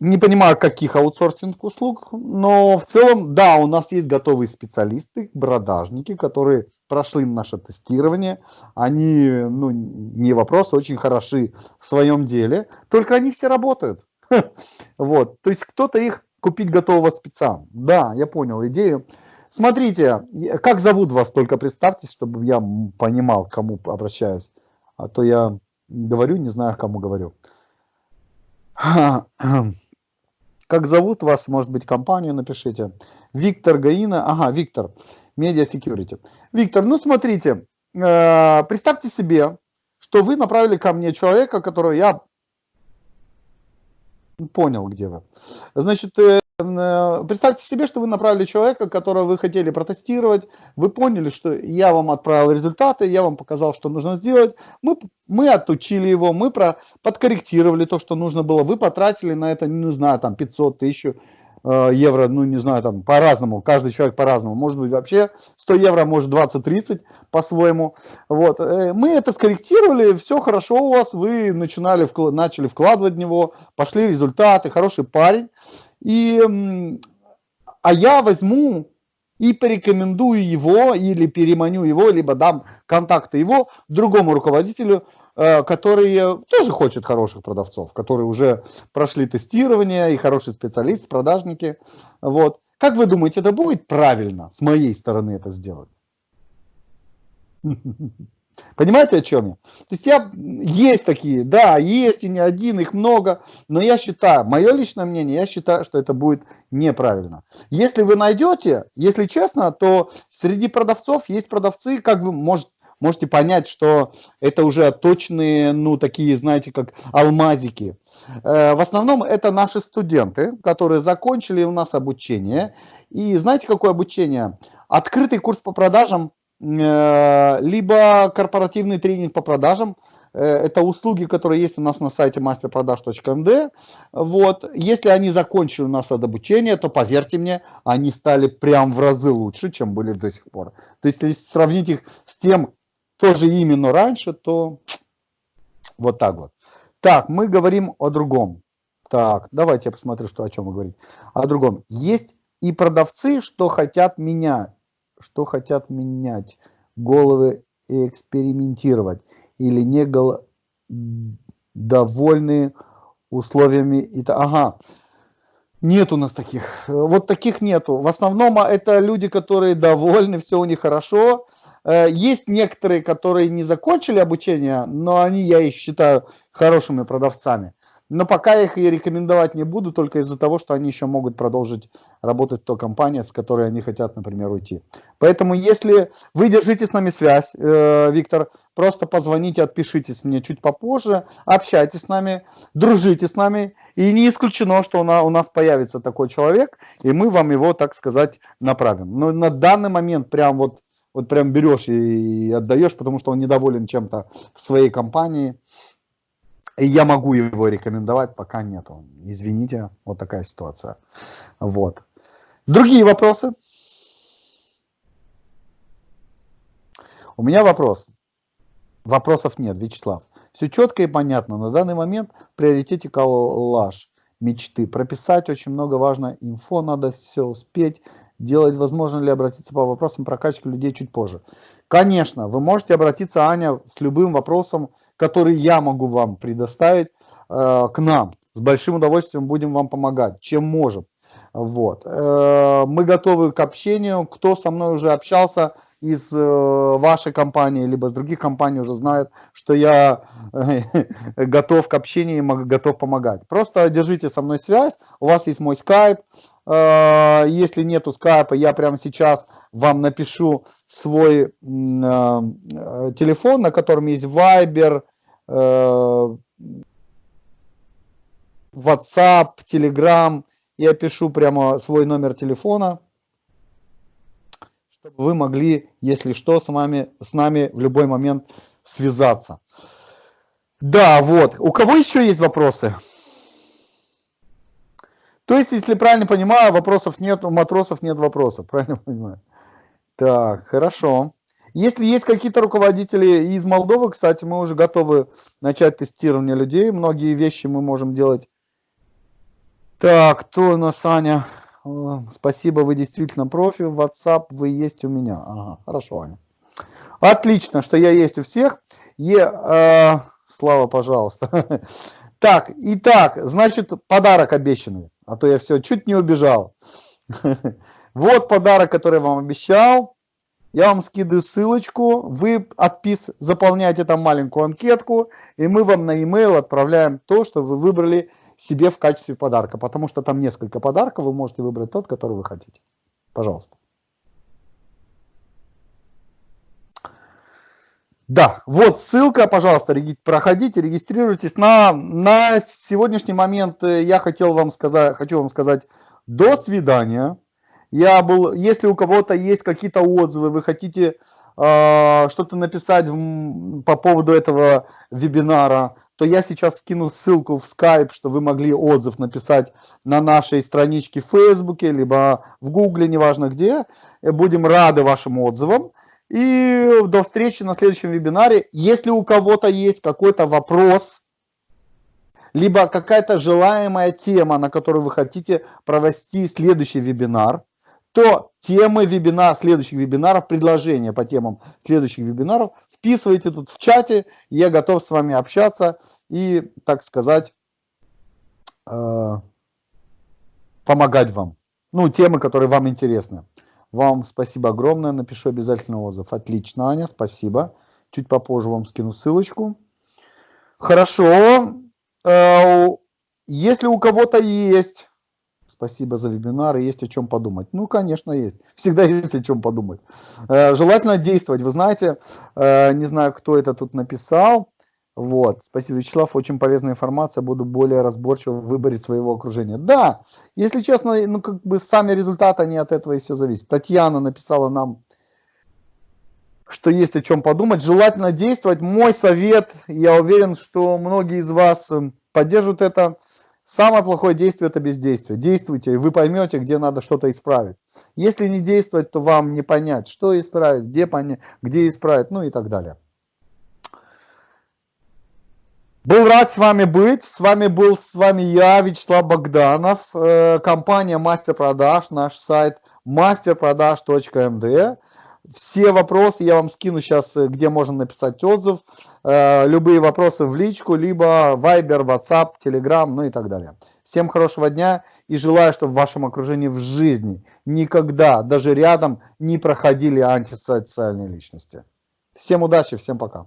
[SPEAKER 1] Не понимаю, каких аутсорсинг услуг, но в целом, да, у нас есть готовые специалисты, продажники, которые прошли наше тестирование. Они, ну, не вопрос, очень хороши в своем деле, только они все работают. Вот, то есть кто-то их купить готового спеца. Да, я понял идею. Смотрите, как зовут вас, только представьте, чтобы я понимал, к кому обращаюсь. А то я говорю, не знаю, кому говорю. Как зовут вас, может быть, компанию напишите. Виктор Гаина, ага, Виктор, Media Security. Виктор, ну смотрите, э, представьте себе, что вы направили ко мне человека, которого я Понял, где вы. Значит, э, э, представьте себе, что вы направили человека, которого вы хотели протестировать, вы поняли, что я вам отправил результаты, я вам показал, что нужно сделать, мы, мы отучили его, мы про, подкорректировали то, что нужно было, вы потратили на это, не знаю, там 500 тысяч евро, ну не знаю, там по-разному, каждый человек по-разному, может быть вообще 100 евро, может 20-30 по-своему. Вот. Э, мы это скорректировали, все хорошо у вас, вы начинали, начали вкладывать в него, пошли результаты, хороший парень. И, а я возьму и порекомендую его или переманю его, либо дам контакты его другому руководителю, Э, который тоже хочет хороших продавцов, которые уже прошли тестирование и хорошие специалисты, продажники. Вот. Как вы думаете, это будет правильно с моей стороны это сделать? Понимаете, о чем я? То есть я, есть такие, да, есть и не один, их много, но я считаю, мое личное мнение, я считаю, что это будет неправильно. Если вы найдете, если честно, то среди продавцов есть продавцы, как вы, может, можете понять, что это уже точные, ну, такие, знаете, как алмазики. Э, в основном это наши студенты, которые закончили у нас обучение. И знаете, какое обучение? Открытый курс по продажам, э, либо корпоративный тренинг по продажам, это услуги, которые есть у нас на сайте masterproдаж.md. Вот. Если они закончили у нас от обучения, то поверьте мне, они стали прям в разы лучше, чем были до сих пор. То есть, если сравнить их с тем, тоже именно раньше, то вот так вот. Так, мы говорим о другом. Так, давайте я посмотрю, что, о чем мы говорим. О другом. Есть и продавцы, что хотят менять, что хотят менять головы и экспериментировать, или не гол... довольны условиями. Ага, нет у нас таких. Вот таких нету. В основном а, это люди, которые довольны, все у них хорошо. Э, есть некоторые, которые не закончили обучение, но они, я их считаю, хорошими продавцами. Но пока их и рекомендовать не буду, только из-за того, что они еще могут продолжить работать в той компании, с которой они хотят, например, уйти. Поэтому, если вы держите с нами связь, э, Виктор, просто позвоните, отпишитесь мне чуть попозже, общайтесь с нами, дружите с нами. И не исключено, что у нас, у нас появится такой человек, и мы вам его, так сказать, направим. Но на данный момент прям вот, вот прям берешь и отдаешь, потому что он недоволен чем-то в своей компании – и я могу его рекомендовать, пока нету. Извините, вот такая ситуация. Вот. Другие вопросы? У меня вопрос. Вопросов нет, Вячеслав. Все четко и понятно. На данный момент в приоритете коллаж мечты. Прописать очень много важно. Инфо надо все успеть. Делать возможно ли обратиться по вопросам прокачки людей чуть позже. Конечно, вы можете обратиться, Аня, с любым вопросом, который я могу вам предоставить э, к нам. С большим удовольствием будем вам помогать, чем можем. Вот. Э, мы готовы к общению. Кто со мной уже общался из э, вашей компании, либо с других компаний уже знает, что я э, готов к общению и готов помогать. Просто держите со мной связь. У вас есть мой скайп. Э, если нету скайпа, я прямо сейчас вам напишу свой телефон, на котором есть Viber, WhatsApp, Telegram. Я пишу прямо свой номер телефона, чтобы вы могли, если что, с, вами, с нами в любой момент связаться. Да, вот. У кого еще есть вопросы? То есть, если правильно понимаю, вопросов нет, у матросов нет вопросов, правильно понимаю? Так, хорошо. Если есть какие-то руководители из Молдовы, кстати, мы уже готовы начать тестирование людей. Многие вещи мы можем делать. Так, кто у нас, Аня? Спасибо, вы действительно профи. WhatsApp вы есть у меня. Ага, хорошо, Аня. Отлично, что я есть у всех. Е, э, Слава, пожалуйста. Так, итак, значит, подарок обещанный. А то я все, чуть не убежал. Вот подарок, который вам обещал. Я вам скидываю ссылочку, вы отпис, заполняете там маленькую анкетку, и мы вам на e-mail отправляем то, что вы выбрали себе в качестве подарка. Потому что там несколько подарков, вы можете выбрать тот, который вы хотите. Пожалуйста. Да, вот ссылка, пожалуйста, проходите, регистрируйтесь. На, на сегодняшний момент э, я хотел вам сказать, хочу вам сказать до свидания. Я был, если у кого-то есть какие-то отзывы, вы хотите э, что-то написать в, по поводу этого вебинара, то я сейчас скину ссылку в Skype, что вы могли отзыв написать на нашей страничке в Facebook, либо в Google, неважно где. Будем рады вашим отзывам. И до встречи на следующем вебинаре. Если у кого-то есть какой-то вопрос, либо какая-то желаемая тема, на которую вы хотите провести следующий вебинар, то темы вебинара, следующих вебинаров, предложения по темам следующих вебинаров вписывайте тут в чате. Я готов с вами общаться и, так сказать, э, помогать вам. Ну, темы, которые вам интересны. Вам спасибо огромное, напишу обязательно отзыв. Отлично, Аня, спасибо. Чуть попозже вам скину ссылочку. Хорошо. Э, если у кого-то есть, спасибо за вебинар, есть о чем подумать. Ну, конечно, есть. Всегда есть о чем подумать. Э, желательно действовать. Вы знаете, э, не знаю, кто это тут написал, вот, спасибо, Вячеслав, очень полезная информация, буду более разборчиво в своего окружения. Да, если честно, ну как бы сами результаты, они от этого и все зависят. Татьяна написала нам, что есть о чем подумать. Желательно действовать. Мой совет, я уверен, что многие из вас эм, поддержат это. Самое плохое действие – это бездействие. Действуйте, и вы поймете, где надо что-то исправить. Если не действовать, то вам не понять, что исправить, где, понять, где исправить, ну и так далее. Был рад с вами быть. С вами был с вами я, Вячеслав Богданов, э, компания Мастер Продаж, наш сайт masterproдаж.md. Все вопросы я вам скину сейчас, э, где можно написать отзыв. Э, любые вопросы в личку, либо Viber, WhatsApp, Telegram, ну и так далее. Всем хорошего дня и желаю, чтобы в вашем окружении в жизни никогда, даже рядом, не проходили антисоциальные личности. Всем удачи, всем пока.